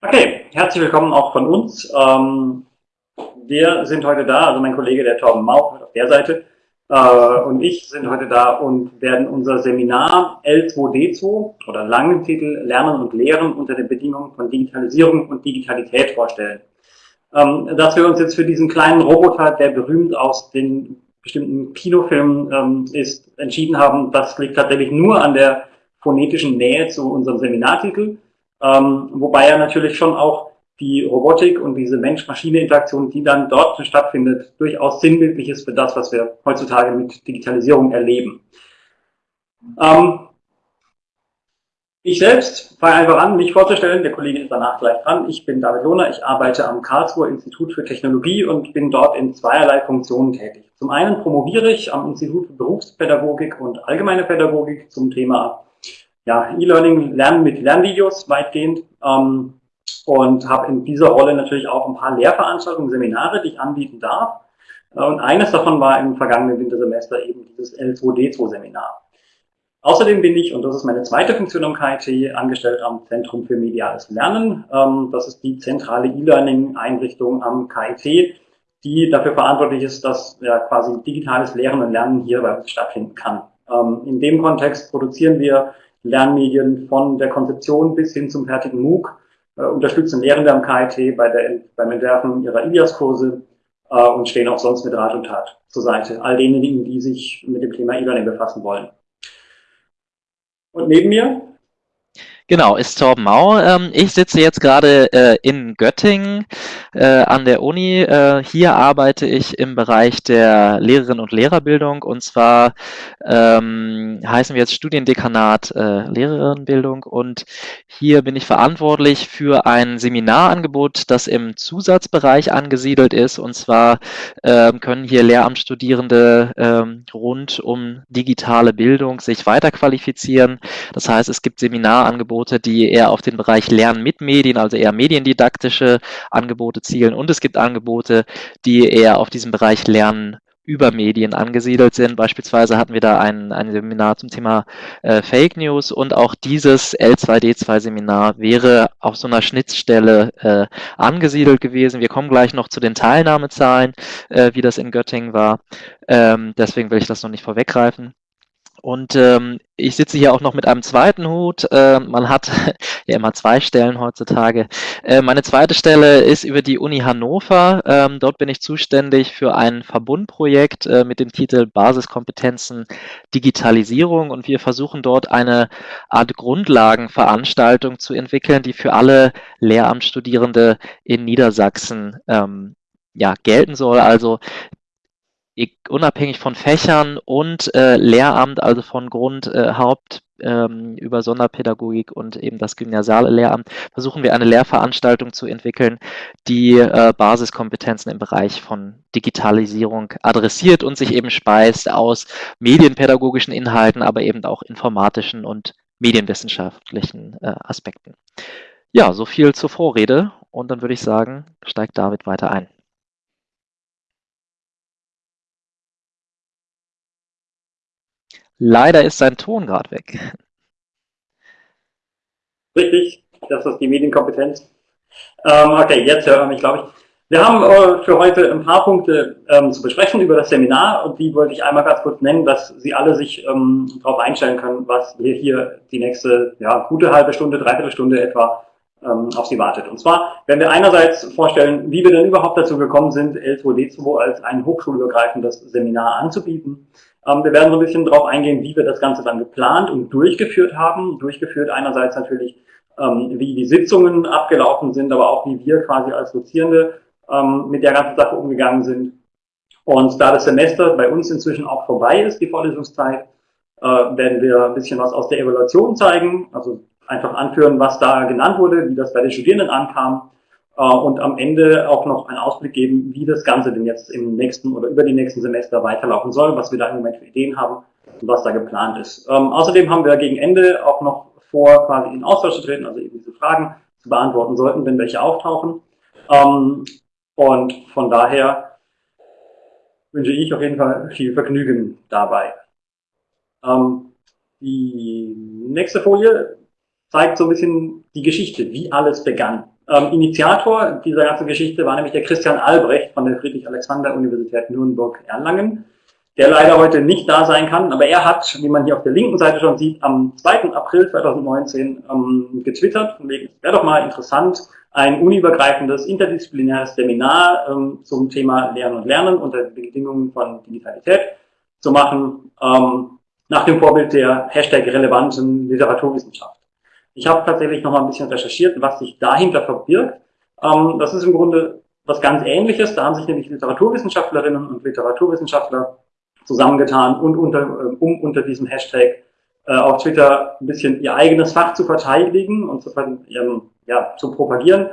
Okay, herzlich willkommen auch von uns. Ähm, wir sind heute da, also mein Kollege, der Torben Mau, auf der Seite, äh, und ich sind heute da und werden unser Seminar L2D2 oder langen Titel Lernen und Lehren unter den Bedingungen von Digitalisierung und Digitalität vorstellen. Ähm, dass wir uns jetzt für diesen kleinen Roboter, der berühmt aus den bestimmten Kinofilmen ähm, ist, entschieden haben, das liegt tatsächlich nur an der phonetischen Nähe zu unserem Seminartitel ähm, wobei ja natürlich schon auch die Robotik und diese Mensch-Maschine-Interaktion, die dann dort stattfindet, durchaus sinnbildlich ist für das, was wir heutzutage mit Digitalisierung erleben. Ähm, ich selbst fange einfach an, mich vorzustellen. Der Kollege ist danach gleich dran. Ich bin David Lohner. Ich arbeite am Karlsruher Institut für Technologie und bin dort in zweierlei Funktionen tätig. Zum einen promoviere ich am Institut für Berufspädagogik und allgemeine Pädagogik zum Thema ja, E-Learning, Lernen mit Lernvideos weitgehend ähm, und habe in dieser Rolle natürlich auch ein paar Lehrveranstaltungen, Seminare, die ich anbieten darf. Äh, und eines davon war im vergangenen Wintersemester eben dieses L2D2-Seminar. Außerdem bin ich, und das ist meine zweite Funktion am KIT, angestellt am Zentrum für mediales Lernen. Ähm, das ist die zentrale E-Learning-Einrichtung am KIT, die dafür verantwortlich ist, dass ja, quasi digitales Lehren und Lernen hier bei uns stattfinden kann. Ähm, in dem Kontext produzieren wir Lernmedien von der Konzeption bis hin zum fertigen MOOC, äh, unterstützen Lehrende am KIT bei der, beim Entwerfen ihrer IBIAS-Kurse äh, und stehen auch sonst mit Rat und Tat zur Seite. All denjenigen, die sich mit dem Thema E-Learning befassen wollen. Und neben mir Genau, ist Torben Mau. Ähm, ich sitze jetzt gerade äh, in Göttingen äh, an der Uni. Äh, hier arbeite ich im Bereich der Lehrerinnen und Lehrerbildung und zwar ähm, heißen wir jetzt Studiendekanat äh, Lehrerinnenbildung und hier bin ich verantwortlich für ein Seminarangebot, das im Zusatzbereich angesiedelt ist und zwar ähm, können hier Lehramtsstudierende ähm, rund um digitale Bildung sich weiterqualifizieren. Das heißt, es gibt Seminarangebote Angebote, die eher auf den Bereich Lernen mit Medien, also eher mediendidaktische Angebote zielen. Und es gibt Angebote, die eher auf diesem Bereich Lernen über Medien angesiedelt sind. Beispielsweise hatten wir da ein, ein Seminar zum Thema äh, Fake News und auch dieses L2D2-Seminar wäre auf so einer Schnittstelle äh, angesiedelt gewesen. Wir kommen gleich noch zu den Teilnahmezahlen, äh, wie das in Göttingen war. Ähm, deswegen will ich das noch nicht vorweggreifen. Und ähm, ich sitze hier auch noch mit einem zweiten Hut. Äh, man hat ja immer zwei Stellen heutzutage. Äh, meine zweite Stelle ist über die Uni Hannover. Ähm, dort bin ich zuständig für ein Verbundprojekt äh, mit dem Titel Basiskompetenzen Digitalisierung. Und wir versuchen dort eine Art Grundlagenveranstaltung zu entwickeln, die für alle Lehramtsstudierende in Niedersachsen ähm, ja, gelten soll. Also unabhängig von Fächern und äh, Lehramt, also von Grund, äh, Haupt ähm, über Sonderpädagogik und eben das gymnasiale Lehramt, versuchen wir eine Lehrveranstaltung zu entwickeln, die äh, Basiskompetenzen im Bereich von Digitalisierung adressiert und sich eben speist aus medienpädagogischen Inhalten, aber eben auch informatischen und medienwissenschaftlichen äh, Aspekten. Ja, so viel zur Vorrede und dann würde ich sagen, steigt David weiter ein. Leider ist sein Ton gerade weg. Richtig, das ist die Medienkompetenz. Ähm, okay, jetzt hören wir mich, glaube ich. Wir haben äh, für heute ein paar Punkte ähm, zu besprechen über das Seminar und die wollte ich einmal ganz kurz nennen, dass Sie alle sich ähm, darauf einstellen können, was wir hier die nächste ja, gute halbe Stunde, dreiviertel Stunde etwa ähm, auf Sie wartet. Und zwar werden wir einerseits vorstellen, wie wir denn überhaupt dazu gekommen sind, L2D2 als ein hochschulübergreifendes Seminar anzubieten. Ähm, wir werden so ein bisschen darauf eingehen, wie wir das Ganze dann geplant und durchgeführt haben. Durchgeführt einerseits natürlich, ähm, wie die Sitzungen abgelaufen sind, aber auch wie wir quasi als Dozierende ähm, mit der ganzen Sache umgegangen sind. Und da das Semester bei uns inzwischen auch vorbei ist, die Vorlesungszeit, äh, werden wir ein bisschen was aus der Evaluation zeigen, also einfach anführen, was da genannt wurde, wie das bei den Studierenden ankam und am Ende auch noch einen Ausblick geben, wie das Ganze denn jetzt im nächsten oder über die nächsten Semester weiterlaufen soll, was wir da im Moment für Ideen haben und was da geplant ist. Ähm, außerdem haben wir gegen Ende auch noch vor, quasi in Austausch zu treten, also eben diese Fragen zu beantworten sollten, wenn welche auftauchen. Ähm, und von daher wünsche ich auf jeden Fall viel Vergnügen dabei. Ähm, die nächste Folie zeigt so ein bisschen die Geschichte, wie alles begann. Ähm, Initiator dieser ganzen Geschichte war nämlich der Christian Albrecht von der Friedrich-Alexander-Universität Nürnberg-Erlangen, der leider heute nicht da sein kann, aber er hat, wie man hier auf der linken Seite schon sieht, am 2. April 2019 ähm, getwittert, wäre doch mal interessant, ein uniübergreifendes, interdisziplinäres Seminar ähm, zum Thema Lernen und Lernen unter den Bedingungen von Digitalität zu machen, ähm, nach dem Vorbild der Hashtag relevanten Literaturwissenschaft. Ich habe tatsächlich noch mal ein bisschen recherchiert, was sich dahinter verbirgt. Ähm, das ist im Grunde was ganz Ähnliches. Da haben sich nämlich Literaturwissenschaftlerinnen und Literaturwissenschaftler zusammengetan und unter, äh, um unter diesem Hashtag äh, auf Twitter ein bisschen ihr eigenes Fach zu verteidigen und zu, ja, zu propagieren.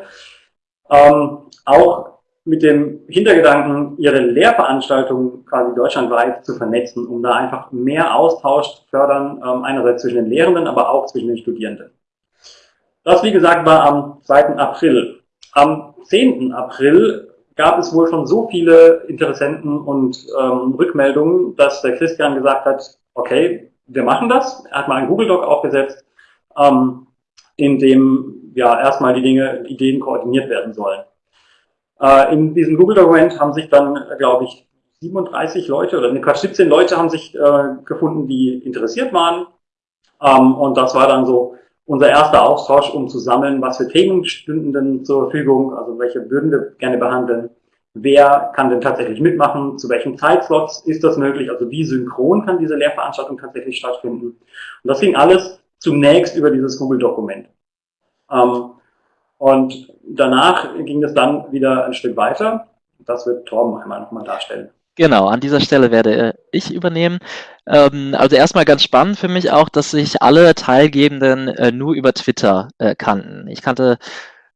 Ähm, auch mit dem Hintergedanken, ihre Lehrveranstaltungen quasi deutschlandweit zu vernetzen, um da einfach mehr Austausch zu fördern, ähm, einerseits zwischen den Lehrenden, aber auch zwischen den Studierenden. Das, wie gesagt, war am 2. April. Am 10. April gab es wohl schon so viele Interessenten und ähm, Rückmeldungen, dass der Christian gesagt hat, okay, wir machen das. Er hat mal einen Google Doc aufgesetzt, ähm, in dem ja erstmal die Dinge, Ideen koordiniert werden sollen. Äh, in diesem Google Dokument haben sich dann, glaube ich, 37 Leute oder ne, Quatsch, 17 Leute haben sich äh, gefunden, die interessiert waren. Ähm, und das war dann so unser erster Austausch, um zu sammeln, was für Themen stünden denn zur Verfügung, also welche würden wir gerne behandeln, wer kann denn tatsächlich mitmachen, zu welchen Zeitslots ist das möglich, also wie synchron kann diese Lehrveranstaltung tatsächlich stattfinden. Und das ging alles zunächst über dieses Google-Dokument. Ähm, und danach ging es dann wieder ein Stück weiter. Das wird Torben einmal nochmal darstellen. Genau, an dieser Stelle werde ich übernehmen. Ähm, also erstmal ganz spannend für mich auch, dass sich alle Teilgebenden äh, nur über Twitter äh, kannten. Ich kannte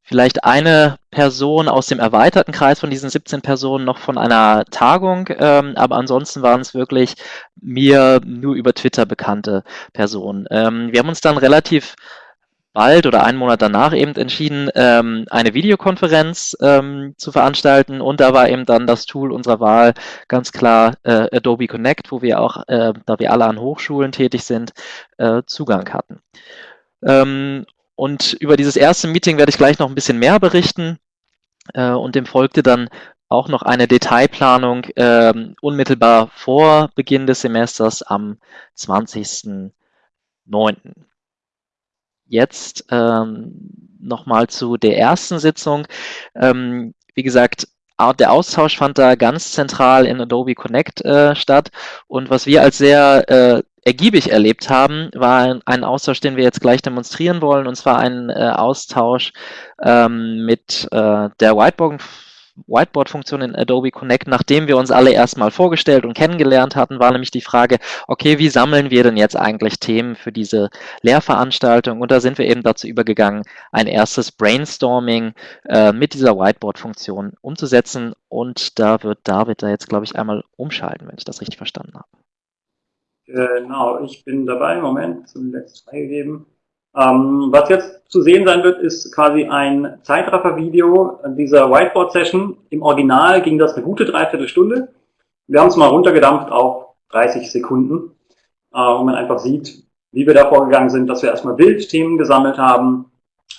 vielleicht eine Person aus dem erweiterten Kreis von diesen 17 Personen noch von einer Tagung, ähm, aber ansonsten waren es wirklich mir nur über Twitter bekannte Personen. Ähm, wir haben uns dann relativ bald oder einen Monat danach eben entschieden, ähm, eine Videokonferenz ähm, zu veranstalten. Und da war eben dann das Tool unserer Wahl ganz klar äh, Adobe Connect, wo wir auch, äh, da wir alle an Hochschulen tätig sind, äh, Zugang hatten. Ähm, und über dieses erste Meeting werde ich gleich noch ein bisschen mehr berichten. Äh, und dem folgte dann auch noch eine Detailplanung ähm, unmittelbar vor Beginn des Semesters am 20.09 jetzt ähm, nochmal zu der ersten Sitzung. Ähm, wie gesagt, der Austausch fand da ganz zentral in Adobe Connect äh, statt. Und was wir als sehr äh, ergiebig erlebt haben, war ein, ein, Austausch, den wir jetzt gleich demonstrieren wollen, und zwar ein äh, Austausch ähm, mit äh, der Whiteboard Whiteboard-Funktion in Adobe Connect, nachdem wir uns alle erstmal vorgestellt und kennengelernt hatten, war nämlich die Frage, okay, wie sammeln wir denn jetzt eigentlich Themen für diese Lehrveranstaltung? Und da sind wir eben dazu übergegangen, ein erstes Brainstorming äh, mit dieser Whiteboard-Funktion umzusetzen. Und da wird David da jetzt, glaube ich, einmal umschalten, wenn ich das richtig verstanden habe. Genau, ich bin dabei. Moment, zuletzt freigegeben. Ähm, was jetzt zu sehen sein wird, ist quasi ein Zeitraffer-Video dieser Whiteboard-Session. Im Original ging das eine gute Dreiviertelstunde. Wir haben es mal runtergedampft auf 30 Sekunden, äh, wo man einfach sieht, wie wir da vorgegangen sind, dass wir erstmal Bildthemen gesammelt haben,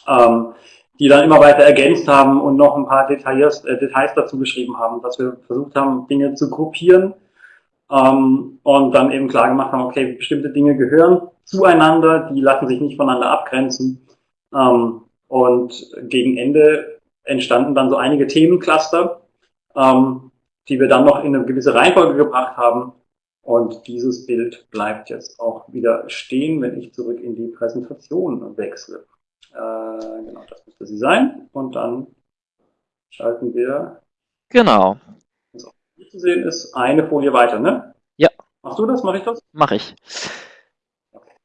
ähm, die dann immer weiter ergänzt haben und noch ein paar Details, äh, Details dazu geschrieben haben, dass wir versucht haben, Dinge zu gruppieren ähm, und dann eben klar gemacht haben, okay, bestimmte Dinge gehören zueinander, die lassen sich nicht voneinander abgrenzen. Ähm, und gegen Ende entstanden dann so einige Themencluster, ähm, die wir dann noch in eine gewisse Reihenfolge gebracht haben. Und dieses Bild bleibt jetzt auch wieder stehen, wenn ich zurück in die Präsentation wechsle. Äh, genau, das müsste sie sein. Und dann schalten wir. Genau. Hier zu sehen ist eine Folie weiter, ne? Ja. Machst du das? Mach ich das? Mach ich.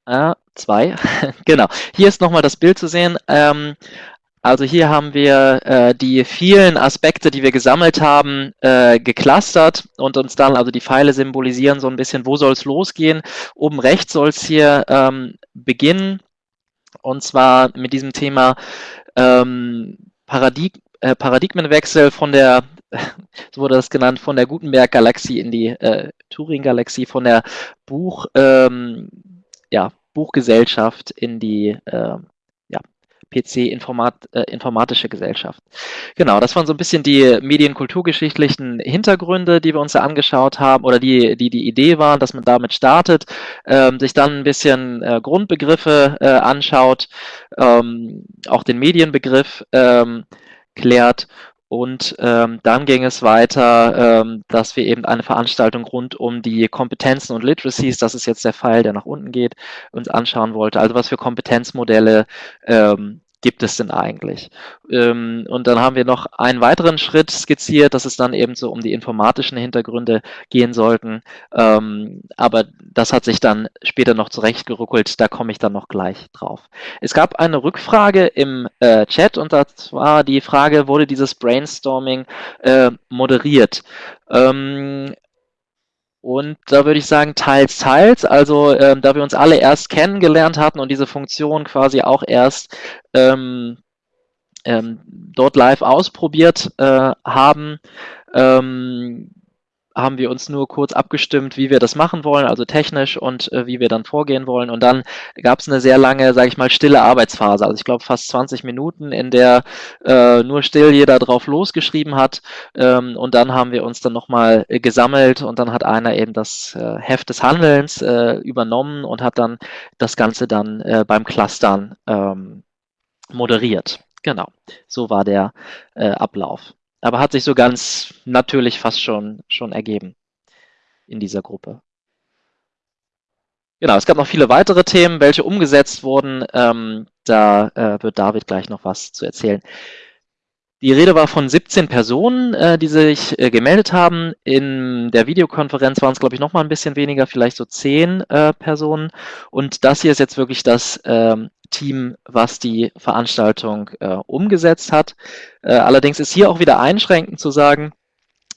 Äh, zwei, genau. Hier ist nochmal das Bild zu sehen. Ähm, also hier haben wir äh, die vielen Aspekte, die wir gesammelt haben, äh, geclustert und uns dann, also die Pfeile symbolisieren so ein bisschen, wo soll es losgehen. Oben rechts soll es hier ähm, beginnen und zwar mit diesem Thema ähm, Paradig äh, Paradigmenwechsel von der, so wurde das genannt, von der Gutenberg-Galaxie in die äh, Turing-Galaxie, von der Buch, ähm, ja, Buchgesellschaft in die äh, ja, PC Informat, äh, Gesellschaft. Genau, das waren so ein bisschen die medienkulturgeschichtlichen Hintergründe, die wir uns da angeschaut haben oder die die, die Idee waren, dass man damit startet, ähm, sich dann ein bisschen äh, Grundbegriffe äh, anschaut, ähm, auch den Medienbegriff ähm, klärt und ähm, dann ging es weiter, ähm, dass wir eben eine Veranstaltung rund um die Kompetenzen und Literacies, das ist jetzt der Pfeil, der nach unten geht, uns anschauen wollte. Also was für Kompetenzmodelle ähm, gibt es denn eigentlich? Ähm, und dann haben wir noch einen weiteren Schritt skizziert, dass es dann eben so um die informatischen Hintergründe gehen sollten. Ähm, aber das hat sich dann später noch zurechtgeruckelt, da komme ich dann noch gleich drauf. Es gab eine Rückfrage im äh, Chat und das war die Frage, wurde dieses Brainstorming äh, moderiert? Ähm, und da würde ich sagen, teils, teils. Also ähm, da wir uns alle erst kennengelernt hatten und diese Funktion quasi auch erst ähm, ähm, dort live ausprobiert äh, haben, ähm, haben wir uns nur kurz abgestimmt, wie wir das machen wollen, also technisch und äh, wie wir dann vorgehen wollen. Und dann gab es eine sehr lange, sage ich mal, stille Arbeitsphase. Also ich glaube fast 20 Minuten, in der äh, nur still jeder drauf losgeschrieben hat. Ähm, und dann haben wir uns dann nochmal äh, gesammelt und dann hat einer eben das äh, Heft des Handelns äh, übernommen und hat dann das Ganze dann äh, beim Clustern ähm, moderiert. Genau, so war der äh, Ablauf aber hat sich so ganz natürlich fast schon, schon ergeben in dieser Gruppe. Genau, es gab noch viele weitere Themen, welche umgesetzt wurden. Ähm, da äh, wird David gleich noch was zu erzählen. Die Rede war von 17 Personen, äh, die sich äh, gemeldet haben. In der Videokonferenz waren es, glaube ich, noch mal ein bisschen weniger, vielleicht so 10 äh, Personen. Und das hier ist jetzt wirklich das ähm, Team, was die Veranstaltung äh, umgesetzt hat. Äh, allerdings ist hier auch wieder einschränkend zu sagen,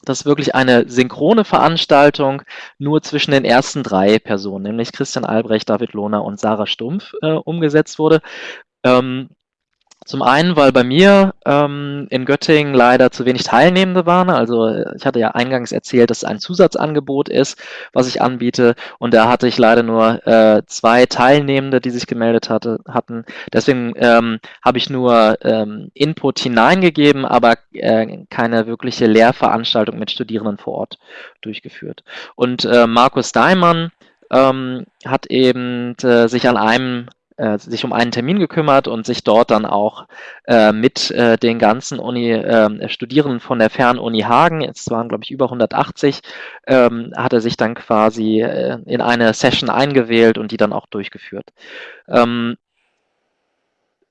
dass wirklich eine synchrone Veranstaltung nur zwischen den ersten drei Personen, nämlich Christian Albrecht, David Lohner und Sarah Stumpf, äh, umgesetzt wurde. Ähm, zum einen, weil bei mir ähm, in Göttingen leider zu wenig Teilnehmende waren. Also ich hatte ja eingangs erzählt, dass es ein Zusatzangebot ist, was ich anbiete. Und da hatte ich leider nur äh, zwei Teilnehmende, die sich gemeldet hatte, hatten. Deswegen ähm, habe ich nur ähm, Input hineingegeben, aber äh, keine wirkliche Lehrveranstaltung mit Studierenden vor Ort durchgeführt. Und äh, Markus Daimann ähm, hat eben äh, sich an einem äh, sich um einen Termin gekümmert und sich dort dann auch äh, mit äh, den ganzen Uni, äh, Studierenden von der Fernuni Hagen, es waren glaube ich über 180, ähm, hat er sich dann quasi äh, in eine Session eingewählt und die dann auch durchgeführt. Ähm,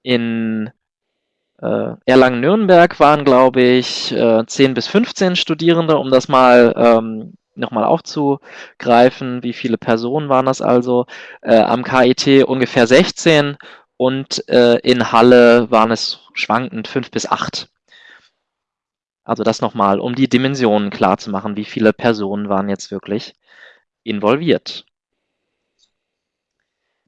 in äh, Erlangen-Nürnberg waren, glaube ich, äh, 10 bis 15 Studierende, um das mal ähm, nochmal aufzugreifen. Wie viele Personen waren das also? Äh, am KIT ungefähr 16 und äh, in Halle waren es schwankend 5 bis 8. Also das nochmal, um die Dimensionen klar zu machen, wie viele Personen waren jetzt wirklich involviert.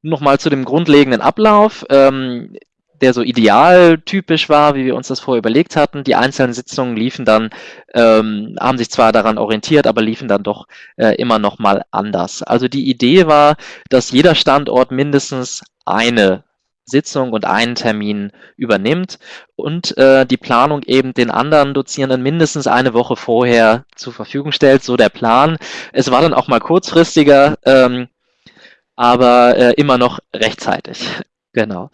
Nochmal zu dem grundlegenden Ablauf. Ähm, der so idealtypisch war, wie wir uns das vorher überlegt hatten. Die einzelnen Sitzungen liefen dann, ähm, haben sich zwar daran orientiert, aber liefen dann doch äh, immer noch mal anders. Also die Idee war, dass jeder Standort mindestens eine Sitzung und einen Termin übernimmt und äh, die Planung eben den anderen Dozierenden mindestens eine Woche vorher zur Verfügung stellt, so der Plan. Es war dann auch mal kurzfristiger, ähm, aber äh, immer noch rechtzeitig. Genau.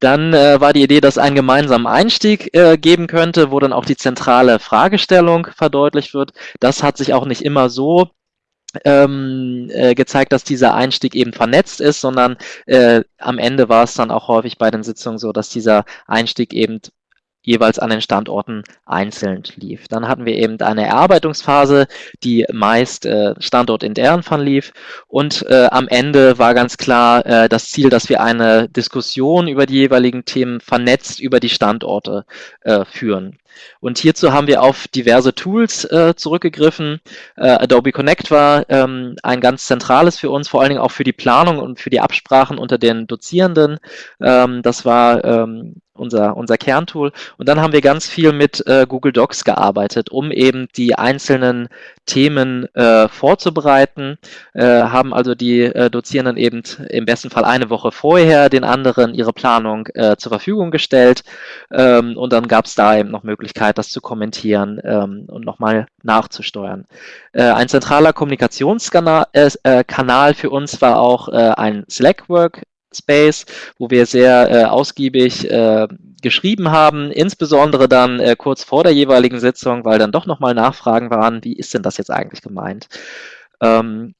Dann äh, war die Idee, dass einen gemeinsamen Einstieg äh, geben könnte, wo dann auch die zentrale Fragestellung verdeutlicht wird. Das hat sich auch nicht immer so ähm, äh, gezeigt, dass dieser Einstieg eben vernetzt ist, sondern äh, am Ende war es dann auch häufig bei den Sitzungen so, dass dieser Einstieg eben jeweils an den Standorten einzeln lief. Dann hatten wir eben eine Erarbeitungsphase, die meist äh, standortintern verlief und äh, am Ende war ganz klar äh, das Ziel, dass wir eine Diskussion über die jeweiligen Themen vernetzt über die Standorte äh, führen. Und hierzu haben wir auf diverse Tools äh, zurückgegriffen. Äh, Adobe Connect war ähm, ein ganz zentrales für uns, vor allen Dingen auch für die Planung und für die Absprachen unter den Dozierenden. Ähm, das war ähm, unser, unser Kerntool. Und dann haben wir ganz viel mit äh, Google Docs gearbeitet, um eben die einzelnen Themen äh, vorzubereiten, äh, haben also die äh, Dozierenden eben im besten Fall eine Woche vorher den anderen ihre Planung äh, zur Verfügung gestellt ähm, und dann gab es da eben noch Möglichkeit, das zu kommentieren ähm, und nochmal nachzusteuern. Äh, ein zentraler Kommunikationskanal für uns war auch ein Slack-Work Space, wo wir sehr äh, ausgiebig äh, geschrieben haben, insbesondere dann äh, kurz vor der jeweiligen Sitzung, weil dann doch nochmal Nachfragen waren, wie ist denn das jetzt eigentlich gemeint? Ähm,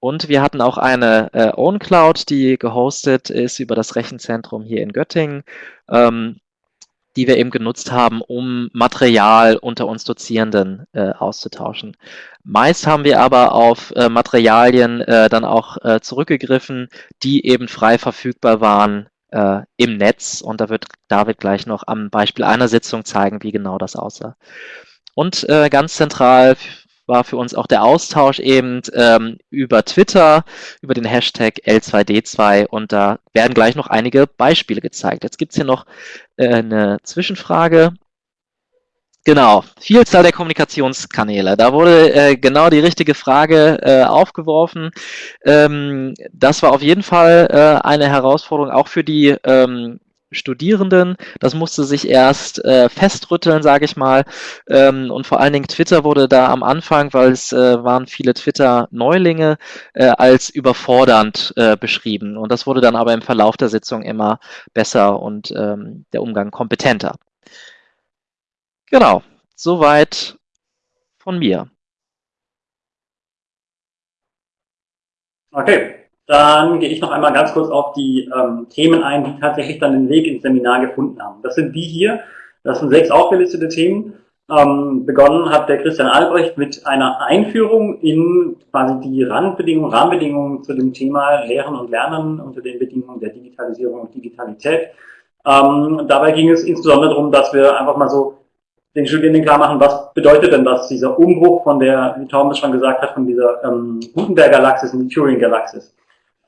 und wir hatten auch eine äh, Own Cloud, die gehostet ist über das Rechenzentrum hier in Göttingen. Ähm, die wir eben genutzt haben, um Material unter uns Dozierenden äh, auszutauschen. Meist haben wir aber auf äh, Materialien äh, dann auch äh, zurückgegriffen, die eben frei verfügbar waren äh, im Netz. Und da wird David gleich noch am Beispiel einer Sitzung zeigen, wie genau das aussah. Und äh, ganz zentral war für uns auch der Austausch eben ähm, über Twitter, über den Hashtag L2D2 und da werden gleich noch einige Beispiele gezeigt. Jetzt gibt es hier noch äh, eine Zwischenfrage. Genau, Vielzahl der Kommunikationskanäle. Da wurde äh, genau die richtige Frage äh, aufgeworfen. Ähm, das war auf jeden Fall äh, eine Herausforderung, auch für die ähm, Studierenden. Das musste sich erst äh, festrütteln, sage ich mal. Ähm, und vor allen Dingen Twitter wurde da am Anfang, weil es äh, waren viele Twitter-Neulinge, äh, als überfordernd äh, beschrieben. Und das wurde dann aber im Verlauf der Sitzung immer besser und ähm, der Umgang kompetenter. Genau, soweit von mir. Okay, dann gehe ich noch einmal ganz kurz auf die ähm, Themen ein, die tatsächlich dann den Weg ins Seminar gefunden haben. Das sind die hier. Das sind sechs aufgelistete Themen. Ähm, begonnen hat der Christian Albrecht mit einer Einführung in quasi die Randbedingungen, Rahmenbedingungen zu dem Thema Lehren und Lernen unter den Bedingungen der Digitalisierung und Digitalität. Ähm, dabei ging es insbesondere darum, dass wir einfach mal so den Studierenden klar machen, was bedeutet denn das, dieser Umbruch von der, wie Tom das schon gesagt hat, von dieser ähm, Gutenberg-Galaxis in die Turing-Galaxis.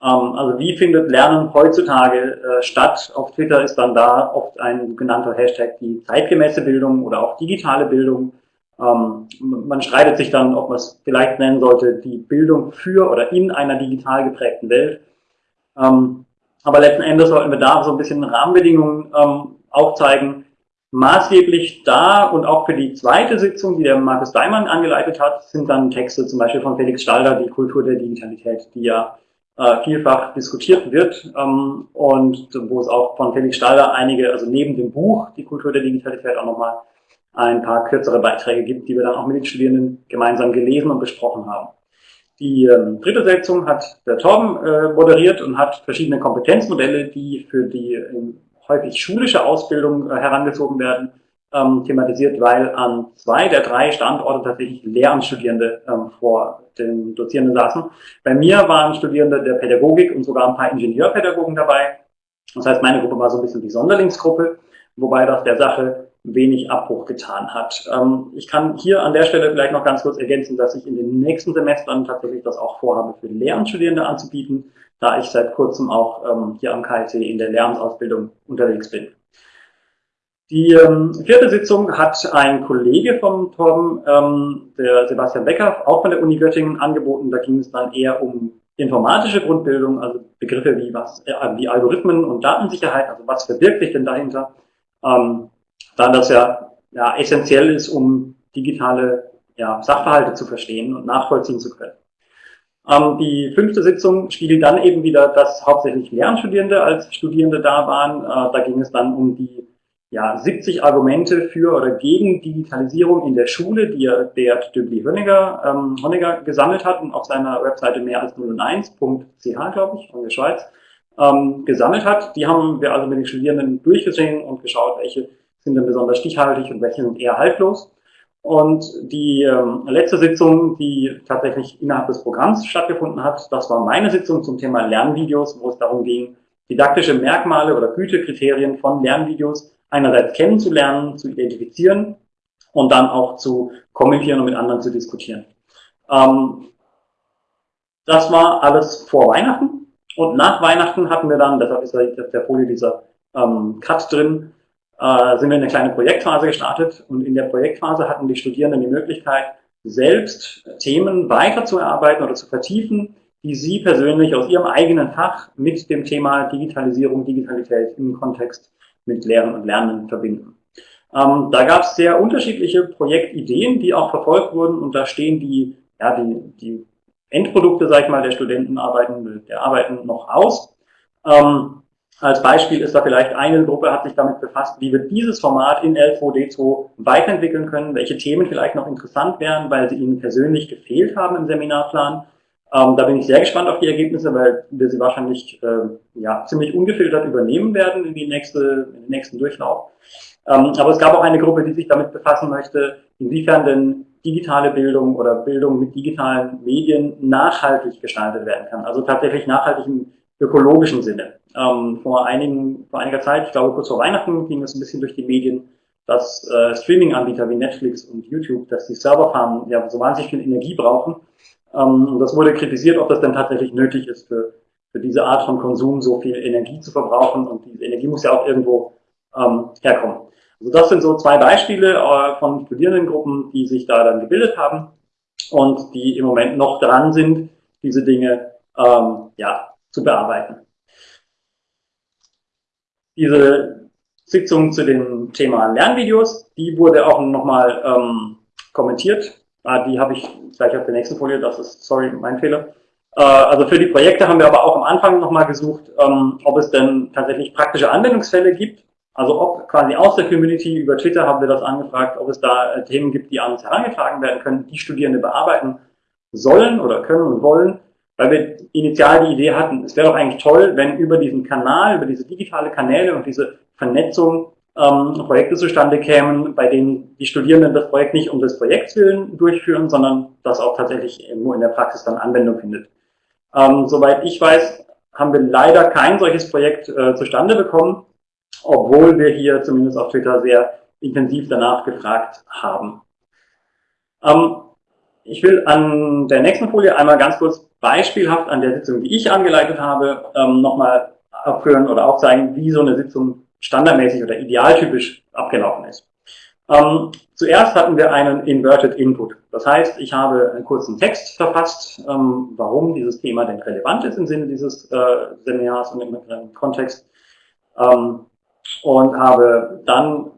Ähm, also wie findet Lernen heutzutage äh, statt? Auf Twitter ist dann da oft ein genannter Hashtag die zeitgemäße Bildung oder auch digitale Bildung. Ähm, man streitet sich dann, ob man es vielleicht nennen sollte, die Bildung für oder in einer digital geprägten Welt. Ähm, aber letzten Endes sollten wir da so ein bisschen Rahmenbedingungen aufzeigen, Maßgeblich da und auch für die zweite Sitzung, die der Markus Daimann angeleitet hat, sind dann Texte zum Beispiel von Felix Stalder, die Kultur der Digitalität, die ja äh, vielfach diskutiert wird ähm, und wo es auch von Felix Stalder einige, also neben dem Buch Die Kultur der Digitalität auch nochmal ein paar kürzere Beiträge gibt, die wir dann auch mit den Studierenden gemeinsam gelesen und besprochen haben. Die ähm, dritte Sitzung hat der Torben äh, moderiert und hat verschiedene Kompetenzmodelle, die für die ähm, häufig schulische Ausbildung äh, herangezogen werden, ähm, thematisiert, weil an zwei der drei Standorte tatsächlich Lehramtsstudierende ähm, vor den Dozierenden saßen. Bei mir waren Studierende der Pädagogik und sogar ein paar Ingenieurpädagogen dabei. Das heißt, meine Gruppe war so ein bisschen die Sonderlingsgruppe, wobei das der Sache wenig Abbruch getan hat. Ähm, ich kann hier an der Stelle vielleicht noch ganz kurz ergänzen, dass ich in den nächsten Semestern tatsächlich das auch vorhabe, für Lehramtsstudierende anzubieten, da ich seit kurzem auch ähm, hier am KIT in der Lehramtsausbildung unterwegs bin. Die ähm, vierte Sitzung hat ein Kollege vom Torben, ähm, der Sebastian Becker, auch von der Uni Göttingen, angeboten. Da ging es dann eher um informatische Grundbildung, also Begriffe wie was, äh, wie Algorithmen und Datensicherheit, also was verbirgt sich denn dahinter, ähm, da das ja, ja essentiell ist, um digitale ja, Sachverhalte zu verstehen und nachvollziehen zu können. Ähm, die fünfte Sitzung spiegelt dann eben wieder, dass hauptsächlich Lernstudierende als Studierende da waren. Äh, da ging es dann um die ja, 70 Argumente für oder gegen Digitalisierung in der Schule, die er Beat Döbli Honegger, ähm, Honegger gesammelt hat und auf seiner Webseite mehr als 001.ch, glaube ich, von der Schweiz, ähm, gesammelt hat. Die haben wir also mit den Studierenden durchgesehen und geschaut, welche sind denn besonders stichhaltig und welche sind eher haltlos. Und die ähm, letzte Sitzung, die tatsächlich innerhalb des Programms stattgefunden hat, das war meine Sitzung zum Thema Lernvideos, wo es darum ging, didaktische Merkmale oder Gütekriterien von Lernvideos einerseits kennenzulernen, zu identifizieren und dann auch zu kommentieren und mit anderen zu diskutieren. Ähm, das war alles vor Weihnachten und nach Weihnachten hatten wir dann, deshalb ist auf der Folie dieser ähm, Cut drin, äh, sind wir in eine kleine Projektphase gestartet und in der Projektphase hatten die Studierenden die Möglichkeit, selbst Themen weiterzuerarbeiten oder zu vertiefen, die sie persönlich aus ihrem eigenen Fach mit dem Thema Digitalisierung, Digitalität im Kontext mit Lehren und Lernen verbinden. Ähm, da gab es sehr unterschiedliche Projektideen, die auch verfolgt wurden und da stehen die, ja, die, die Endprodukte, sag ich mal, der Studentenarbeiten, der Arbeiten noch aus. Ähm, als Beispiel ist da vielleicht eine Gruppe hat sich damit befasst, wie wir dieses Format in L2D2 weiterentwickeln können, welche Themen vielleicht noch interessant wären, weil sie Ihnen persönlich gefehlt haben im Seminarplan. Ähm, da bin ich sehr gespannt auf die Ergebnisse, weil wir sie wahrscheinlich äh, ja, ziemlich ungefiltert übernehmen werden in, die nächste, in den nächsten Durchlauf. Ähm, aber es gab auch eine Gruppe, die sich damit befassen möchte, inwiefern denn digitale Bildung oder Bildung mit digitalen Medien nachhaltig gestaltet werden kann. Also tatsächlich nachhaltig im ökologischen Sinne. Ähm, vor, einigen, vor einiger Zeit, ich glaube kurz vor Weihnachten, ging es ein bisschen durch die Medien, dass äh, Streaming-Anbieter wie Netflix und YouTube, dass die Serverfarmen ja so wahnsinnig viel Energie brauchen. Ähm, und das wurde kritisiert, ob das denn tatsächlich nötig ist für, für diese Art von Konsum, so viel Energie zu verbrauchen. Und diese Energie muss ja auch irgendwo ähm, herkommen. Also das sind so zwei Beispiele äh, von Studierendengruppen, die sich da dann gebildet haben und die im Moment noch dran sind, diese Dinge ähm, ja, zu bearbeiten. Diese Sitzung zu dem Thema Lernvideos, die wurde auch nochmal ähm, kommentiert. Ah, die habe ich gleich auf der nächsten Folie, das ist, sorry, mein Fehler. Äh, also für die Projekte haben wir aber auch am Anfang nochmal gesucht, ähm, ob es denn tatsächlich praktische Anwendungsfälle gibt. Also ob quasi aus der Community über Twitter haben wir das angefragt, ob es da äh, Themen gibt, die an uns herangetragen werden können, die Studierende bearbeiten sollen oder können und wollen weil wir initial die Idee hatten, es wäre doch eigentlich toll, wenn über diesen Kanal, über diese digitale Kanäle und diese Vernetzung ähm, Projekte zustande kämen, bei denen die Studierenden das Projekt nicht um des Projekts willen durchführen, sondern das auch tatsächlich nur in der Praxis dann Anwendung findet. Ähm, soweit ich weiß, haben wir leider kein solches Projekt äh, zustande bekommen, obwohl wir hier zumindest auf Twitter sehr intensiv danach gefragt haben. Ähm, ich will an der nächsten Folie einmal ganz kurz beispielhaft an der Sitzung, die ich angeleitet habe, ähm, nochmal abführen oder aufzeigen, wie so eine Sitzung standardmäßig oder idealtypisch abgelaufen ist. Ähm, zuerst hatten wir einen Inverted Input. Das heißt, ich habe einen kurzen Text verfasst, ähm, warum dieses Thema denn relevant ist im Sinne dieses äh, Seminars und im, im Kontext. Ähm, und habe dann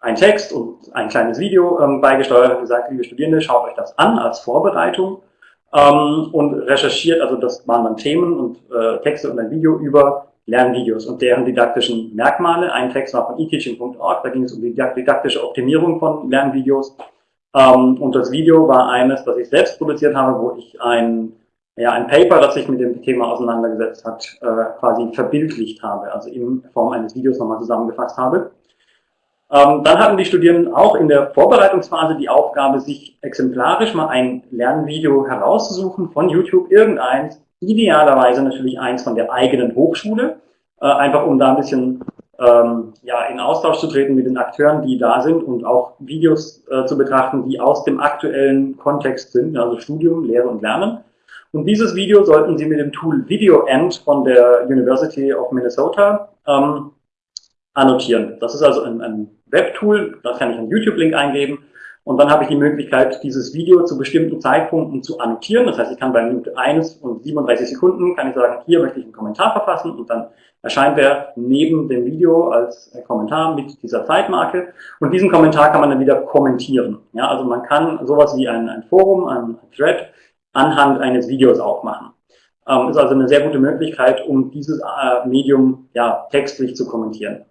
einen Text und ein kleines Video ähm, beigesteuert und gesagt, liebe Studierende, schaut euch das an als Vorbereitung ähm, und recherchiert, also das waren dann Themen und äh, Texte und ein Video über Lernvideos und deren didaktischen Merkmale. Ein Text war von eteaching.org, da ging es um die didaktische Optimierung von Lernvideos. Ähm, und das Video war eines, das ich selbst produziert habe, wo ich ein, ja, ein Paper, das sich mit dem Thema auseinandergesetzt hat, äh, quasi verbildlicht habe, also in Form eines Videos nochmal zusammengefasst habe. Ähm, dann hatten die Studierenden auch in der Vorbereitungsphase die Aufgabe, sich exemplarisch mal ein Lernvideo herauszusuchen von YouTube, irgendeins, idealerweise natürlich eins von der eigenen Hochschule, äh, einfach um da ein bisschen ähm, ja, in Austausch zu treten mit den Akteuren, die da sind und auch Videos äh, zu betrachten, die aus dem aktuellen Kontext sind, also Studium, Lehre und Lernen. Und dieses Video sollten Sie mit dem Tool VideoEnd von der University of Minnesota ähm, annotieren. Das ist also ein, ein Webtool, da kann ich einen YouTube-Link eingeben und dann habe ich die Möglichkeit, dieses Video zu bestimmten Zeitpunkten zu annotieren. Das heißt, ich kann bei Minute 1 und 37 Sekunden, kann ich sagen, hier möchte ich einen Kommentar verfassen und dann erscheint der neben dem Video als Kommentar mit dieser Zeitmarke. Und diesen Kommentar kann man dann wieder kommentieren. Ja, also man kann sowas wie ein, ein Forum, ein Thread anhand eines Videos aufmachen. Ähm, ist also eine sehr gute Möglichkeit, um dieses äh, Medium ja, textlich zu kommentieren.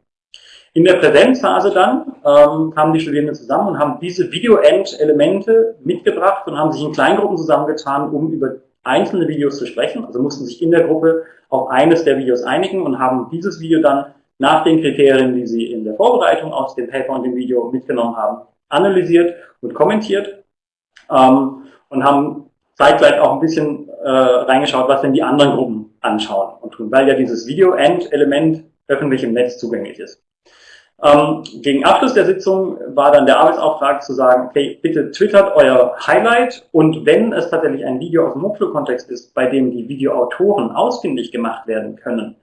In der Präsenzphase dann ähm, kamen die Studierenden zusammen und haben diese Video-End-Elemente mitgebracht und haben sich in Kleingruppen zusammengetan, um über einzelne Videos zu sprechen. Also mussten sich in der Gruppe auf eines der Videos einigen und haben dieses Video dann nach den Kriterien, die sie in der Vorbereitung aus dem Paper und dem Video mitgenommen haben, analysiert und kommentiert ähm, und haben zeitgleich auch ein bisschen äh, reingeschaut, was denn die anderen Gruppen anschauen und tun, weil ja dieses Video-End-Element öffentlich im Netz zugänglich ist. Ähm, gegen Abschluss der Sitzung war dann der Arbeitsauftrag zu sagen, okay, bitte twittert euer Highlight und wenn es tatsächlich ein Video aus dem Hochschulkontext ist, bei dem die Videoautoren ausfindig gemacht werden können,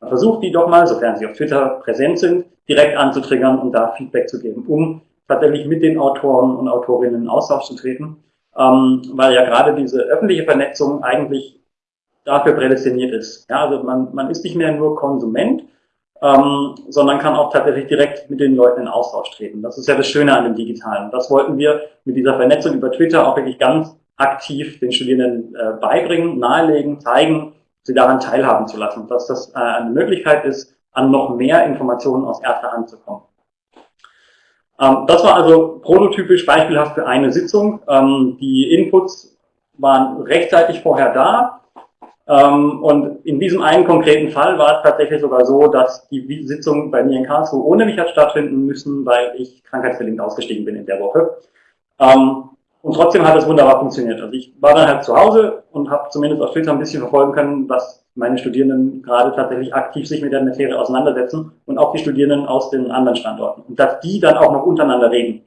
versucht die doch mal, sofern sie auf Twitter präsent sind, direkt anzutriggern und da Feedback zu geben, um tatsächlich mit den Autoren und Autorinnen in Austausch zu treten, ähm, weil ja gerade diese öffentliche Vernetzung eigentlich dafür prädestiniert ist. Ja, also man, man ist nicht mehr nur Konsument, ähm, sondern kann auch tatsächlich direkt mit den Leuten in Austausch treten. Das ist ja das Schöne an dem Digitalen. Das wollten wir mit dieser Vernetzung über Twitter auch wirklich ganz aktiv den Studierenden äh, beibringen, nahelegen, zeigen, sie daran teilhaben zu lassen, dass das äh, eine Möglichkeit ist, an noch mehr Informationen aus erster Hand zu kommen. Ähm, das war also prototypisch beispielhaft für eine Sitzung. Ähm, die Inputs waren rechtzeitig vorher da. Ähm, und in diesem einen konkreten Fall war es tatsächlich sogar so, dass die Sitzung bei mir in Karlsruhe ohne mich hat stattfinden müssen, weil ich krankheitsbedingt ausgestiegen bin in der Woche. Ähm, und trotzdem hat es wunderbar funktioniert. Also ich war dann halt zu Hause und habe zumindest auf Twitter ein bisschen verfolgen können, was meine Studierenden gerade tatsächlich aktiv sich mit der Materie auseinandersetzen und auch die Studierenden aus den anderen Standorten. Und dass die dann auch noch untereinander reden.